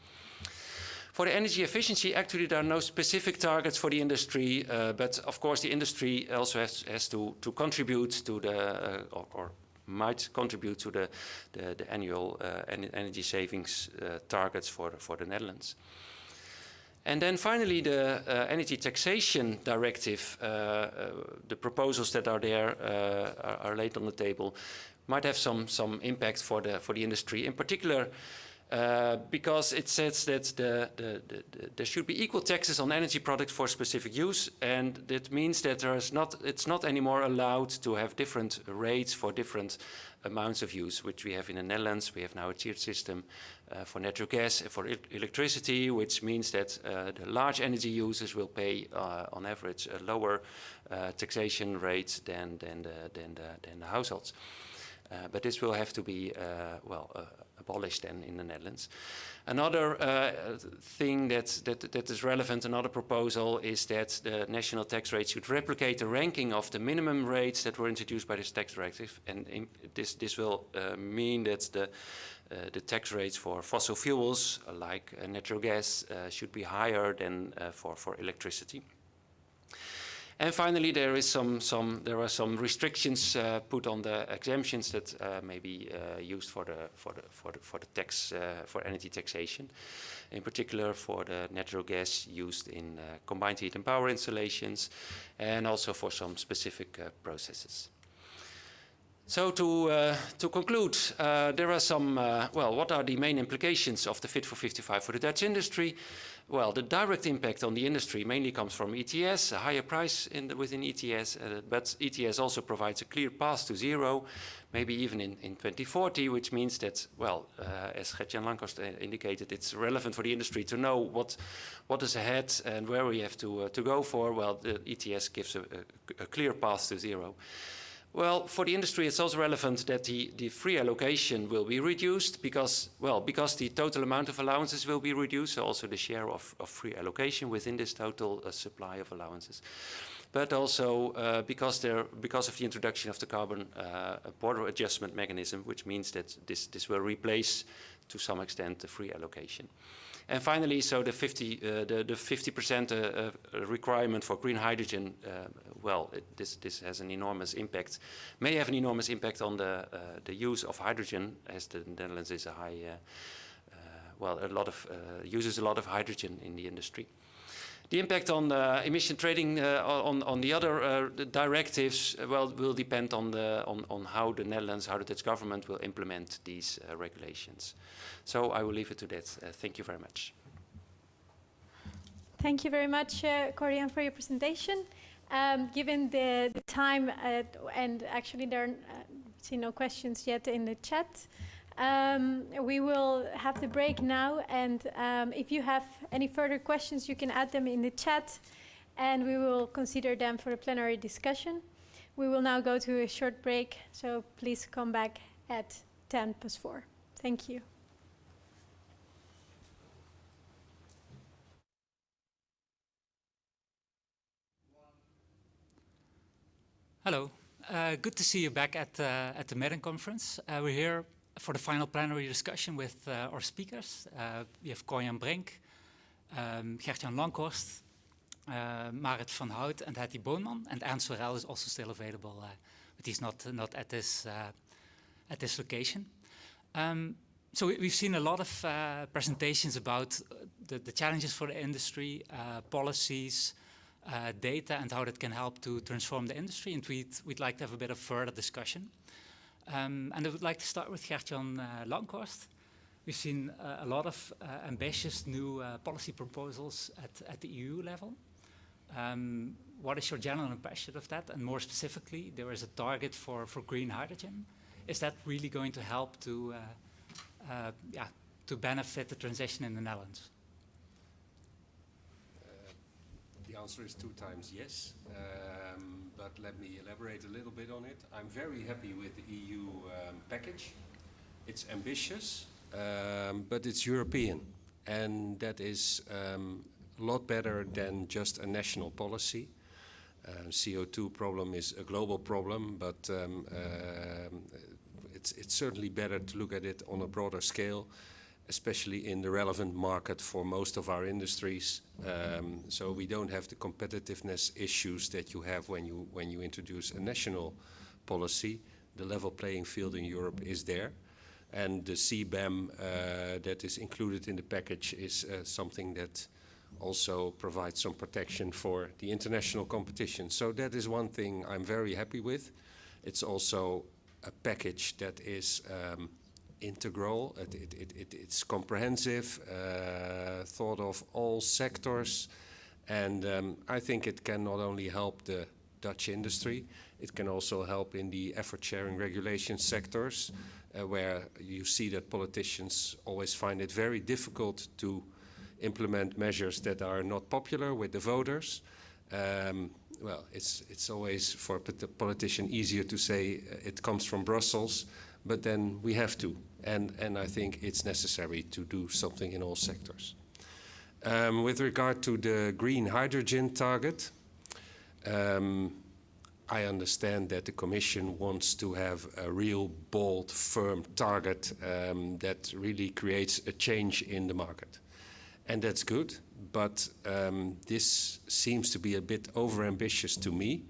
For the energy efficiency, actually there are no specific targets for the industry, uh, but of course the industry also has, has to, to contribute to the, uh, or, or, might contribute to the, the, the annual uh, energy savings uh, targets for, for the Netherlands. And then finally, the uh, energy taxation directive, uh, uh, the proposals that are there uh, are, are, laid on the table, might have some, some impact for the, for the industry. In particular, Uh, because it says that the, the, the, there should be equal taxes on energy products for specific use, and that means that there is not, it's not anymore allowed to have different rates for different amounts of use, which we have in the Netherlands. We have now a tiered system uh, for natural gas and for e electricity, which means that uh, the large energy users will pay, uh, on average, a lower uh, taxation rate than, than, the, than, the, than the households. Uh, but this will have to be, uh, well, abolished then in the Netherlands. Another uh, thing that, that, that is relevant, another proposal, is that the national tax rate should replicate the ranking of the minimum rates that were introduced by this tax directive. And in, this, this will uh, mean that the, uh, the tax rates for fossil fuels, like uh, natural gas, uh, should be higher than uh, for, for electricity. And finally, there is some, some there are some restrictions uh, put on the exemptions that uh, may be uh, used for the for the for the for the tax uh, for energy taxation, in particular for the natural gas used in uh, combined heat and power installations, and also for some specific uh, processes. So to, uh, to conclude, uh, there are some, uh, well, what are the main implications of the Fit for 55 for the Dutch industry? Well, the direct impact on the industry mainly comes from ETS, a higher price the, within ETS, uh, but ETS also provides a clear path to zero, maybe even in, in 2040, which means that, well, uh, as Gert-Jan Lankhorst uh, indicated, it's relevant for the industry to know what, what is ahead and where we have to, uh, to go for. Well, the ETS gives a, a, a clear path to zero. Well, for the industry, it's also relevant that the, the free allocation will be reduced because, well, because the total amount of allowances will be reduced, so also the share of, of free allocation within this total uh, supply of allowances. But also uh, because, there, because of the introduction of the carbon uh, border adjustment mechanism, which means that this, this will replace to some extent the free allocation. And finally, so the 50 uh, the, the 50% uh, uh, requirement for green hydrogen, well, it, this this has an enormous impact, may have an enormous impact on the the use of hydrogen, as the Netherlands is a high, well, a lot of uses a lot of hydrogen in the industry. The impact on uh, emission trading uh, on, on the other uh, directives, well, will depend on, the, on, on how the Netherlands, how the Dutch government will implement these regulations. So I will leave it to that. thank you very much. Thank you very much, uh, Corjan, for your presentation. Um, given the, the time, uh, and actually there are uh, see no questions yet in the chat, um, we will have the break now, and um, if you have any further questions, you can add them in the chat, and we will consider them for the plenary discussion. We will now go to a short break, so please come back at 10 past 4. Thank you. Hello. Uh, good to see you back at, uh, at the Midden conference. Uh, we're here for the final plenary discussion with uh, our speakers. Uh, we have Corjan Brink, um, Gert-Jan Lankhorst, uh, Marit van Hout and Hettie Boonman. And Ernst Sorel is also still available, uh, but he's not, not at, this, uh, at this location. Um, so we, have seen a lot of uh, presentations about the, the, challenges for the industry, policies, data, and how that can help to transform the industry. And we'd, we'd like to have a bit of further discussion. Um, and I would like to start with Gert-Jan uh. We've seen uh, a lot of uh, ambitious new uh, policy proposals at, at the EU level. Um, what is your general impression of that? And more specifically, there is a target for, for green hydrogen. Is that really going to help to, uh, uh, yeah, to benefit the transition in the Netherlands? the answer is two times yes. Um, but let me elaborate a little bit on it. I'm very happy with the EU um, package. It's ambitious, um, but it's European. And that is um, a lot better than just a national policy. Uh, CO2 problem is a global problem, but um, uh, it's, it's certainly better to look at it on a broader scale especially in the relevant market for most of our industries. Um, so we don't have the competitiveness issues that you have when you, when you introduce a national policy. The level playing field in Europe is there. And the CBAM uh, that is included in the package is uh, something that also provides some protection for the international competition. So that is one thing I'm very happy with. It's also a package that is um, integral. It, it, it, it, it's comprehensive, uh, thought of all sectors, and um, I think it can not only help the Dutch industry, it can also help in the effort-sharing regulation sectors, uh, where you see that politicians always find it very difficult to implement measures that are not popular with the voters. Um, well, it's, it's always for a politician easier to say uh, it comes from Brussels, but then we have to. And, and I think it's necessary to do something in all sectors. Um, with regard to the green hydrogen target, um, I understand that the Commission wants to have a real bold, firm target um, that really creates a change in the market. And that's good, but um, this seems to be a bit overambitious to me.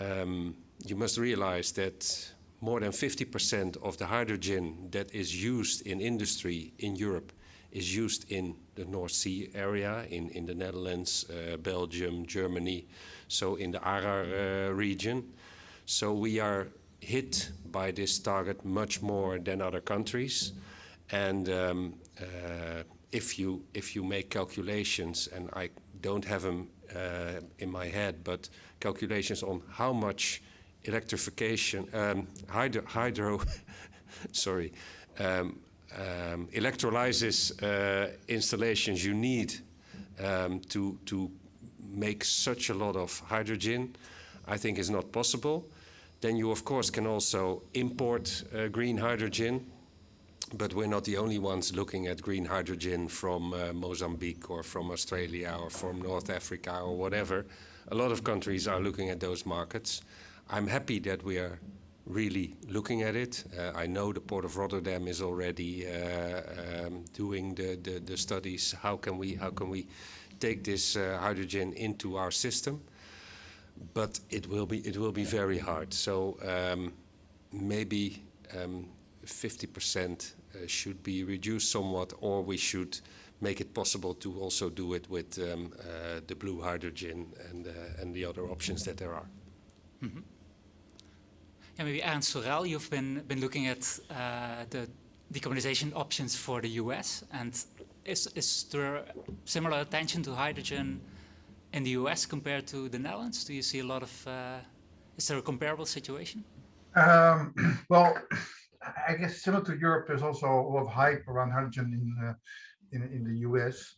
Um, you must realize that more than 50% of the hydrogen that is used in industry in Europe is used in the North Sea area, in, in the Netherlands, uh, Belgium, Germany, so in the Arar uh, region. So we are hit by this target much more than other countries. And um, uh, if you if you make calculations, and I don't have them uh, in my head, but calculations on how much electrification, um, hydro, hydro sorry, um, um, electrolysis uh, installations you need um, to to make such a lot of hydrogen, I think is not possible. Then you of course can also import uh, green hydrogen but we're not the only ones looking at green hydrogen from uh, Mozambique or from Australia or from North Africa or whatever. A lot of countries are looking at those markets. I'm happy that we are really looking at it. Uh, I know the Port of Rotterdam is already uh, um, doing the, the, the, studies. How can we, how can we take this uh, hydrogen into our system? But it will be, it will be very hard. So um, maybe um, 50% uh, should be reduced somewhat, or we should make it possible to also do it with um, uh, the blue hydrogen and, uh, and the other options that there are. Mm -hmm. Yeah, maybe Ernst Worrell, you've been, been looking at the decarbonization options for the US, and is, is there similar attention to hydrogen in the US compared to the Netherlands? Do you see a lot of, uh, is there a comparable situation? Um, well, I guess similar to Europe, there's also a lot of hype around hydrogen in uh, in, in the US.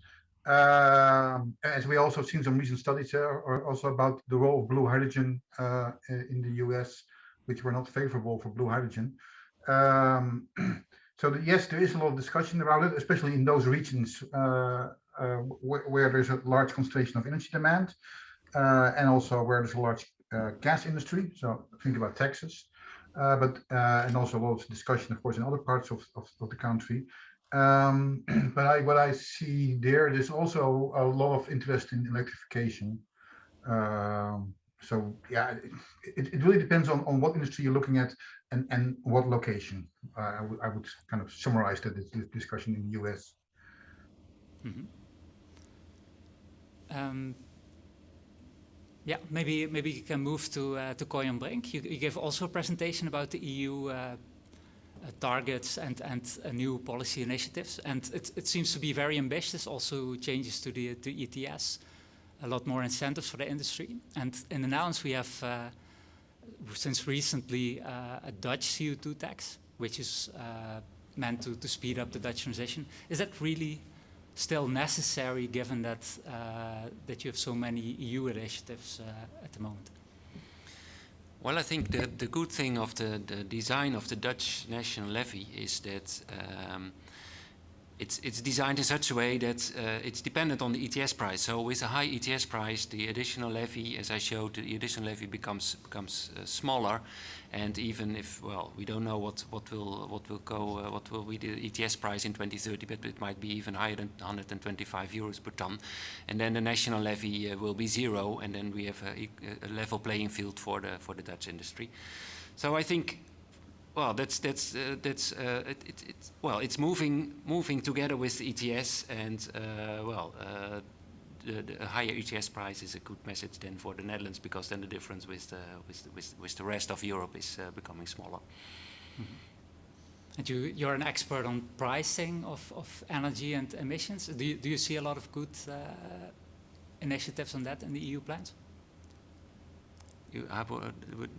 Um, as we also seen some recent studies there, also about the role of blue hydrogen uh, in the US, which were not favorable for blue hydrogen. Um, so yes, there is a lot of discussion about it, especially in those regions uh, uh, where, where, there's a large concentration of energy demand, uh, and also where there's a large uh, gas industry. So think about Texas. Uh, but uh, and also a lot of discussion, of course, in other parts of, of, of the country. Um, but I, what I see there, there's also a lot of interest in electrification. Um, so yeah, it, it really depends on, on what industry you're looking at and, and what location. Uh, I, I would kind of summarize that this, this discussion in the US. Mm -hmm. um, yeah, maybe maybe you can move to uh, to Corjan Brink. You, you gave also a presentation about the EU uh, uh, targets and and uh, new policy initiatives, and it it seems to be very ambitious. Also changes to the to ETS, a lot more incentives for the industry. And in the Netherlands we have uh, since recently uh, a Dutch CO2 tax, which is meant to to speed up the Dutch transition. Is that really still necessary given that, uh, that you have so many EU initiatives uh, at the moment? Well, I think the, the good thing of the, the design of the Dutch national levy is that um, it's, it's designed in such a way that uh, it's dependent on the ETS price. So with a high ETS price, the additional levy, as I showed, the additional levy becomes becomes uh, smaller. And even if, well, we don't know what, what will what will go, uh, what will be the ETS price in 2030, but it might be even higher than 125 euros per ton. And then the national levy uh, will be zero, and then we have a, a level playing field for the for the Dutch industry. So I think well, that's that's uh, that's uh, it, it, it, well, it's moving moving together with the ETS, and uh, well, uh, the, the, higher ETS price is a good message then for the Netherlands because then the difference with the with the, with, with the rest of Europe is uh, becoming smaller. Mm -hmm. And you, you're an expert on pricing of, of energy and emissions. Do you, do you see a lot of good uh, initiatives on that in the EU plans? You, uh, what,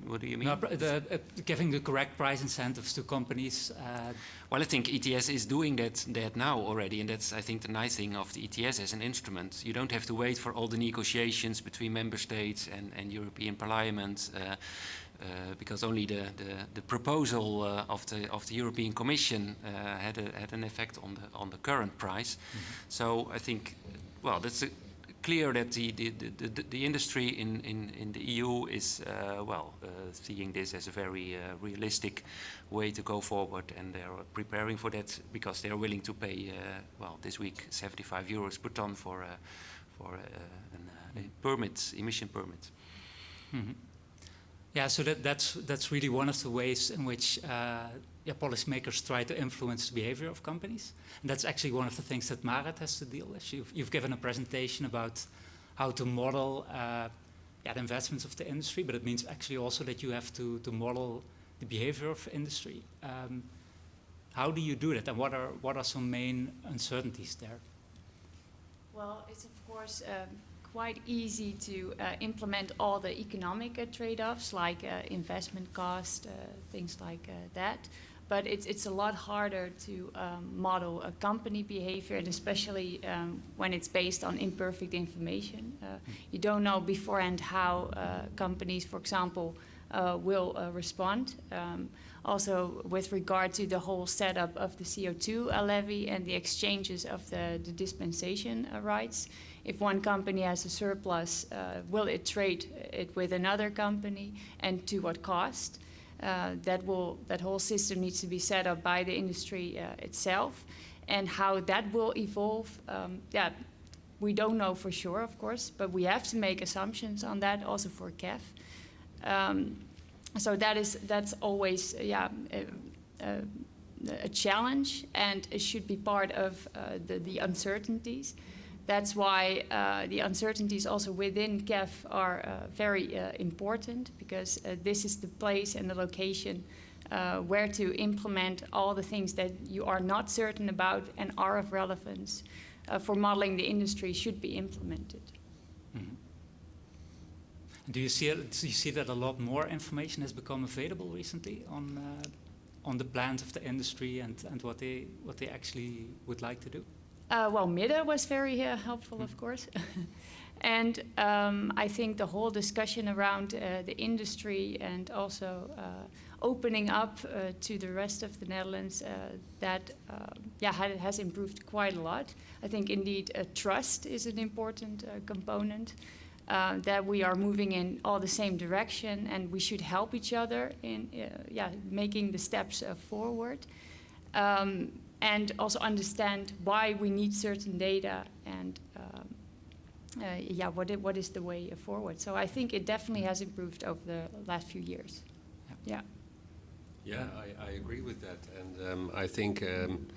what, do you mean? No, the, uh, giving the correct price incentives to companies. Uh, Well, I think ETS is doing that, that now already, and that's, I think, the nice thing of the ETS as an instrument. You don't have to wait for all the negotiations between member states and, and European Parliament, uh, uh, because only the, the, the proposal uh, of, the, of the European Commission uh, had, a, had an effect on the, on the current price. So I think, well, that's a, clear that the, the, the, the, industry in, in, in the EU is, uh, well, uh, seeing this as a very uh, realistic way to go forward and they're preparing for that because they're willing to pay, uh, well, this week 75 euros per ton for, uh, for uh, an, a permit, emission permit. mhm. Yeah, so that, that's, that's really one of the ways in which yeah, policymakers try to influence the behavior of companies. And that's actually one of the things that Marit has to deal with. You've, you've given a presentation about how to model uh, yeah, the investments of the industry, but it means actually also that you have to, to model the behavior of industry. Um, how do you do that, and what are, what are some main uncertainties there? Well, it's of course um, quite easy to uh, implement all the economic uh, trade-offs like uh, investment cost, uh, things like uh, that. But it's, it's a lot harder to um, model a company behavior, and especially um, when it's based on imperfect information. Uh, you don't know beforehand how uh, companies, for example, uh, will uh, respond. Um, also, with regard to the whole setup of the CO2 uh, levy and the exchanges of the, the dispensation uh, rights, if one company has a surplus, uh, will it trade it with another company, and to what cost? Uh, that will that whole system needs to be set up by the industry uh, itself, and how that will evolve. Um, yeah, we don't know for sure, of course, but we have to make assumptions on that also for CAF. Um, so that is that's always uh, yeah a, a, a challenge, and it should be part of uh, the the uncertainties. That's why uh, the uncertainties also within CAF are uh, very uh, important because uh, this is the place and the location uh, where to implement all the things that you are not certain about and are of relevance uh, for modeling the industry should be implemented. Mhm. Do you see do you see that a lot more information has become available recently on on the plans of the industry and, and what they what they actually would like to do? Uh, well, MIDDEN was very uh, helpful, of course. and um, I think the whole discussion around uh, the industry and also uh, opening up uh, to the rest of the Netherlands, uh, that yeah, ha has improved quite a lot. I think indeed trust is an important component. that we are moving in all the same direction, and we should help each other in, yeah, making the steps forward. Um, and also understand why we need certain data and um, uh, yeah, what, it, what is the way forward. So I think it definitely has improved over the last few years. Yeah. Yeah, I, I agree with that. And um, I think um,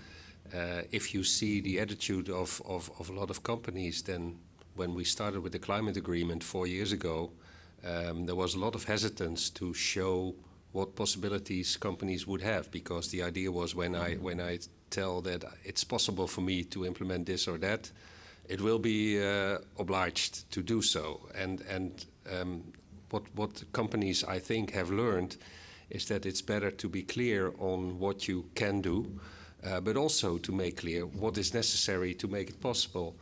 uh, if you see the attitude of, of, of a lot of companies, then when we started with the climate agreement four years ago, um, there was a lot of hesitance to show what possibilities companies would have because the idea was when I when I tell that it's possible for me to implement this or that, it will be uh, obliged to do so. And and um, what what companies I think have learned is that it's better to be clear on what you can do, uh, but also to make clear what is necessary to make it possible.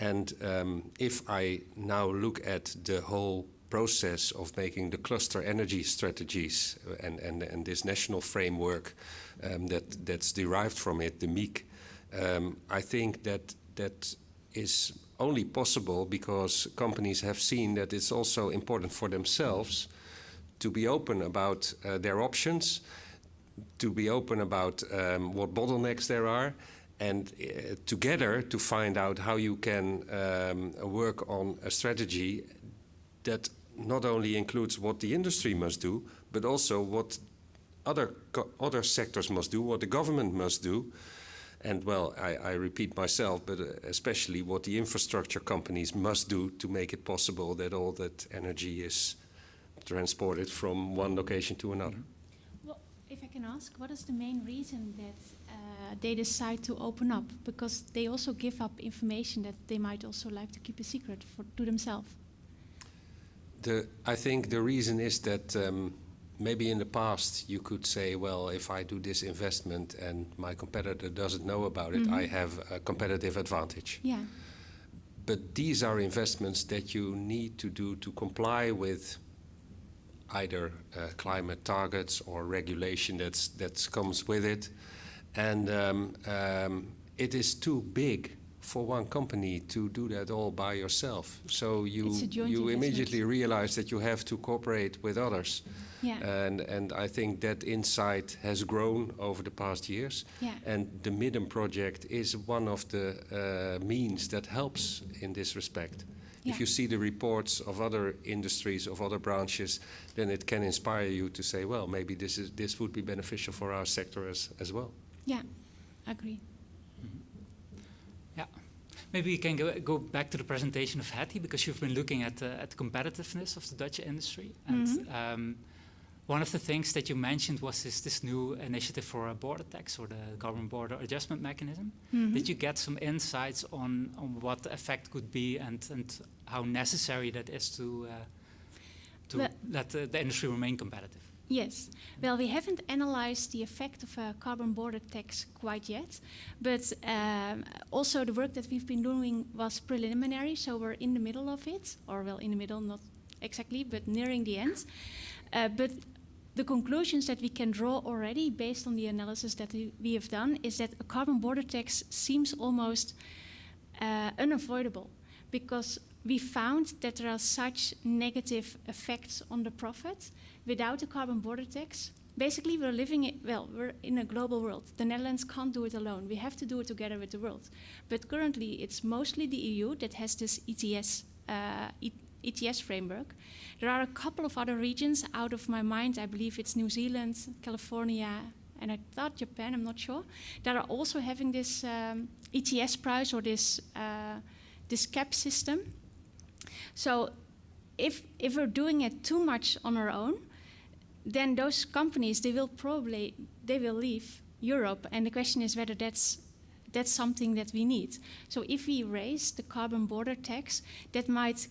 And um, if I now look at the whole process of making the cluster energy strategies and, and, and this national framework um, that, that's derived from it, the MIC, um, I think that that is only possible because companies have seen that it's also important for themselves to be open about uh, their options, to be open about um, what bottlenecks there are, and uh, together to find out how you can um, work on a strategy that not only includes what the industry must do, but also what other other sectors must do, what the government must do, and well, I, I repeat myself, but uh, especially what the infrastructure companies must do to make it possible that all that energy is transported from one location to another. Well, If I can ask, what is the main reason that uh, they decide to open up? Because they also give up information that they might also like to keep a secret for to themselves. The, I think the reason is that um, maybe in the past you could say, well, if I do this investment and my competitor doesn't know about it, I have a competitive advantage. Yeah. But these are investments that you need to do to comply with either uh, climate targets or regulation that's that comes with it, and um, um, it is too big for one company to do that all by yourself. So you It's a joint you immediately realize that you have to cooperate with others, Yeah. and and I think that insight has grown over the past years. Yeah. And the Midden project is one of the uh, means that helps in this respect. Yeah. If you see the reports of other industries, of other branches, then it can inspire you to say, well, maybe this, is, this would be beneficial for our sector as, as well. Yeah. Agree. Maybe you can go, go back to the presentation of Hettie because you've been looking at, uh, at the competitiveness of the Dutch industry. And um, one of the things that you mentioned was this, this new initiative for a border tax or the carbon border adjustment mechanism. Did you get some insights on, on what the effect could be and, and how necessary that is to, uh, to Well- let the industry remain competitive? Yes. Well, we haven't analyzed the effect of a carbon border tax quite yet, but um, also the work that we've been doing was preliminary, so we're in the middle of it, or well, in the middle, not exactly, but nearing the end. Uh, but the conclusions that we can draw already based on the analysis that we, we have done is that a carbon border tax seems almost uh, unavoidable because we found that there are such negative effects on the profit without a carbon border tax. Basically, we're living it, well, we're in a global world. The Netherlands can't do it alone. We have to do it together with the world. But currently, it's mostly the EU that has this ETS, uh, E- ETS framework. There are a couple of other regions out of my mind. I believe it's New Zealand, California, and I thought Japan, I'm not sure, that are also having this um, ETS price or this, uh, this cap system. So if, if we're doing it too much on our own, then those companies, they will probably, they will leave Europe. And the question is whether that's, that's something that we need. So if we raise the carbon border tax, that might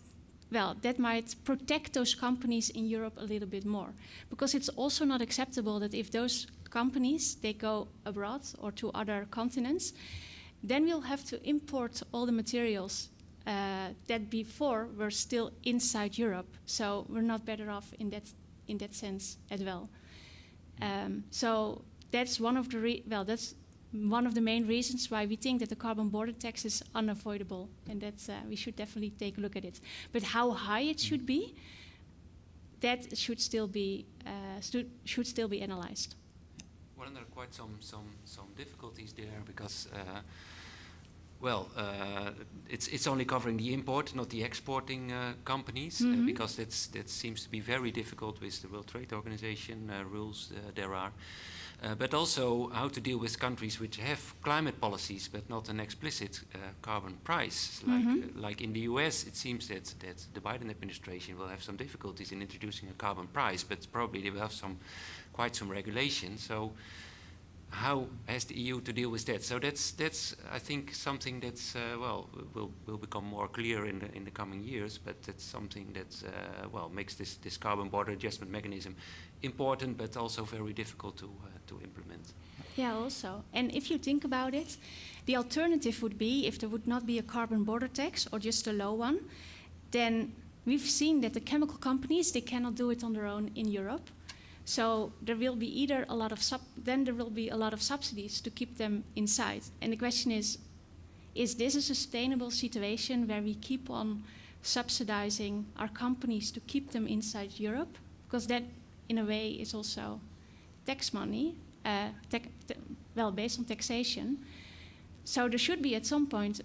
well, that might protect those companies in Europe a little bit more. Because it's also not acceptable that if those companies, they go abroad or to other continents, then we'll have to import all the materials uh, that before were still inside Europe. So we're not better off in that, in that sense as well. Um, so that's one of the, well, that's one of the main reasons why we think that the carbon border tax is unavoidable and that uh, we should definitely take a look at it. But how high it should be, that should still be uh, should still be analyzed. Well, there are quite some some some difficulties there because, uh, well, uh, it's it's only covering the import, not the exporting uh, companies, uh, Mhm. because that's that seems to be very difficult with the World Trade Organization uh, rules uh, there are. Uh, but also how to deal with countries which have climate policies but not an explicit uh, carbon price. Like, uh, like in the US, it seems that, that the Biden administration will have some difficulties in introducing a carbon price, but probably they will have some quite some regulation. So how has the EU to deal with that? So that's that's I think something that's uh, well will will become more clear in the in the coming years. But that's something that uh, well makes this this carbon border adjustment mechanism important, but also very difficult to uh, to implement. Yeah, also. And if you think about it, the alternative would be if there would not be a carbon border tax or just a low one, then we've seen that the chemical companies they cannot do it on their own in Europe. So there will be either a lot of sub then there will be a lot of subsidies to keep them inside. And the question is is this a sustainable situation where we keep on subsidizing our companies to keep them inside Europe? Because that in a way is also tax money, uh, well, based on taxation. So there should be at some point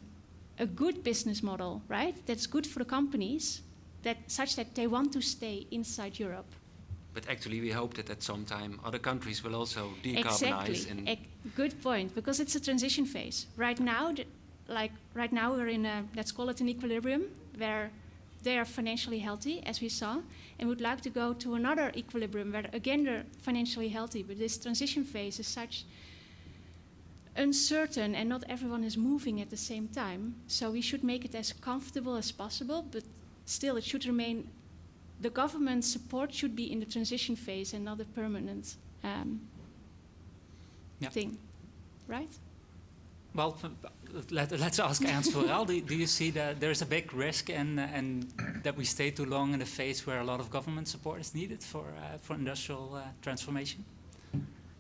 a good business model, right? That's good for the companies, that such that they want to stay inside Europe. But actually, we hope that at some time other countries will also decarbonize Exactly. good point, because it's a transition phase. Right now, the, like right now, we're in a let's call it an equilibrium where they are financially healthy, as we saw, and would like to go to another equilibrium where again they're financially healthy, but this transition phase is such uncertain and not everyone is moving at the same time. So we should make it as comfortable as possible, but still it should remain, the government support should be in the transition phase and not a permanent um, Yeah. thing, right? Well, let, us ask Ernst Worrell. do, do you see that there's a big risk and and that we stay too long in a phase where a lot of government support is needed for uh, for industrial uh, transformation?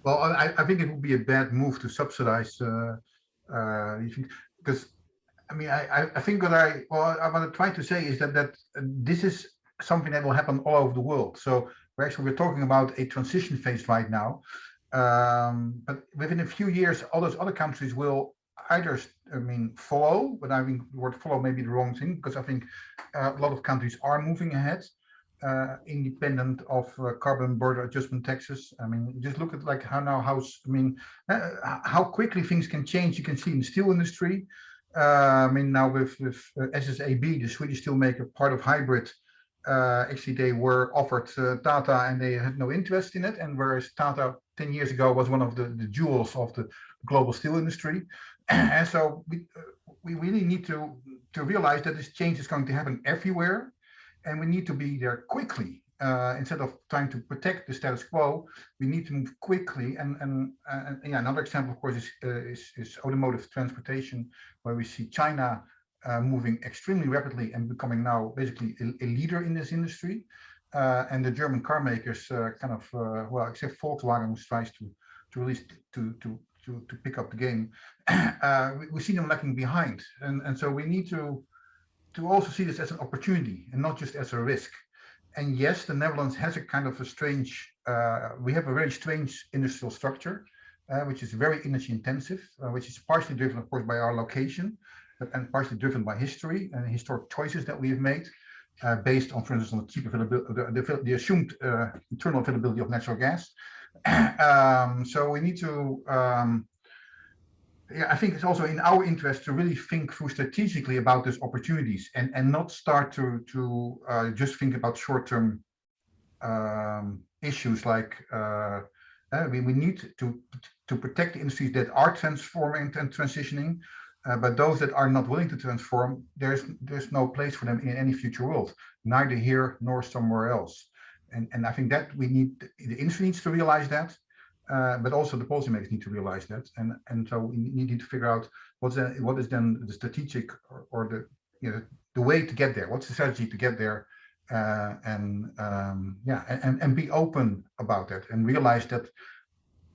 Well, I, I think it would be a bad move to subsidize uh, uh, because I mean I, I think what I well I want to try to say is that that this is something that will happen all over the world. So we're actually we're talking about a transition phase right now, um, but within a few years, all those other countries will either I mean follow, but I think the word follow may be the wrong thing because I think uh, a lot of countries are moving ahead uh, independent of uh, carbon border adjustment taxes. I mean, just look at like how now house. I mean, uh, how quickly things can change. You can see in the steel industry. Uh, I mean, now with with uh, SSAB, the Swedish steelmaker, part of HYBRIT. Uh, actually, they were offered Tata, and they had no interest in it. And whereas Tata 10 years ago was one of the, the jewels of the global steel industry, and so we we really need to to realize that this change is going to happen everywhere and we need to be there quickly. Uh, instead of trying to protect the status quo, we need to move quickly. And and, and yeah, another example, of course, is, uh, is, is automotive transportation, where we see China uh, moving extremely rapidly and becoming now basically a, a leader in this industry. Uh, and the German car makers, uh, kind of uh, well, except Volkswagen, which tries to to release to to to to pick up the game, we, we see them lagging behind. And and so we need to to also see this as an opportunity and not just as a risk. And yes, the Netherlands has a kind of a strange, uh, we have a very strange industrial structure, uh, which is very energy intensive, uh, which is partially driven, of course, by our location, and partially driven by history and historic choices that we have made. Uh, based on, for instance, on the cheap availability, the, the, the assumed uh, internal availability of natural gas. um, so we need to um, yeah, I think it's also in our interest to really think through strategically about these opportunities and, and not start to, to uh, just think about short-term um, issues like uh, uh, we, we need to, to protect the industries that are transforming and transitioning, uh, but those that are not willing to transform, there's there's no place for them in any future world, neither here nor somewhere else. And, and I think that we need, the industry needs to realize that, uh, but also the policymakers need to realize that, and and so we need to figure out what's the, what is then the strategic or, or, the you know the way to get there. What's the strategy to get there, uh, and um, yeah, and and be open about that and realize that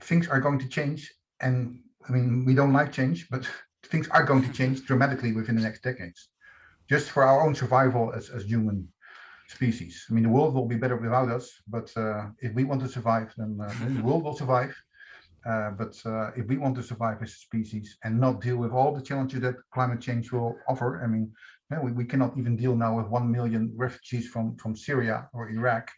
things are going to change. And I mean, we don't like change, but things are going to change dramatically within the next decades, just for our own survival as as human species. I mean, the world will be better without us, but uh, if we want to survive, then uh, the world will survive. Uh, but uh, if we want to survive as a species and not deal with all the challenges that climate change will offer, I mean, yeah, we, we cannot even deal now with 1 million refugees from, from Syria or Iraq,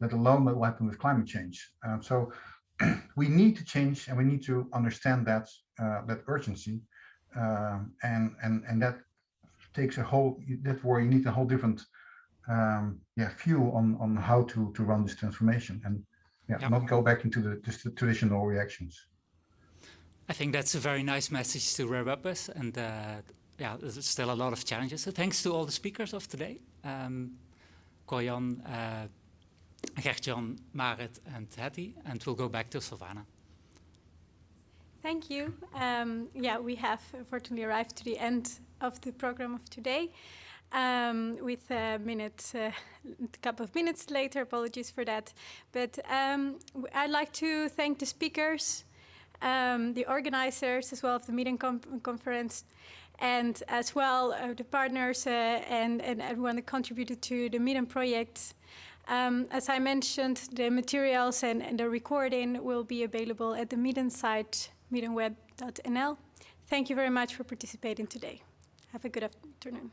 let alone what will happen with climate change. Um, so we need to change and we need to understand that, uh, that urgency. Um, and, and, and that takes a whole, that's where you need a whole different um, yeah, view on on how to to run this transformation and yeah, not go back into the, the traditional reactions. I think that's a very nice message to wrap up with, and uh, yeah, there's still a lot of challenges. So thanks to all the speakers of today, um, Corjan, uh, Gert-Jan, Marit, and Hettie, and we'll go back to Silvana. Thank you. Um, yeah, we have unfortunately arrived to the end of the program of today um, with a minute, uh, a couple of minutes later. Apologies for that. But um, I'd like to thank the speakers, um, the organizers as well of the MIDDEN conference, and as well uh, the partners uh, and, and everyone that contributed to the MIDDEN project. Um, as I mentioned, the materials and, and, the recording will be available at the MIDDEN site, middenweb.nl. Thank you very much for participating today. Have a good afternoon.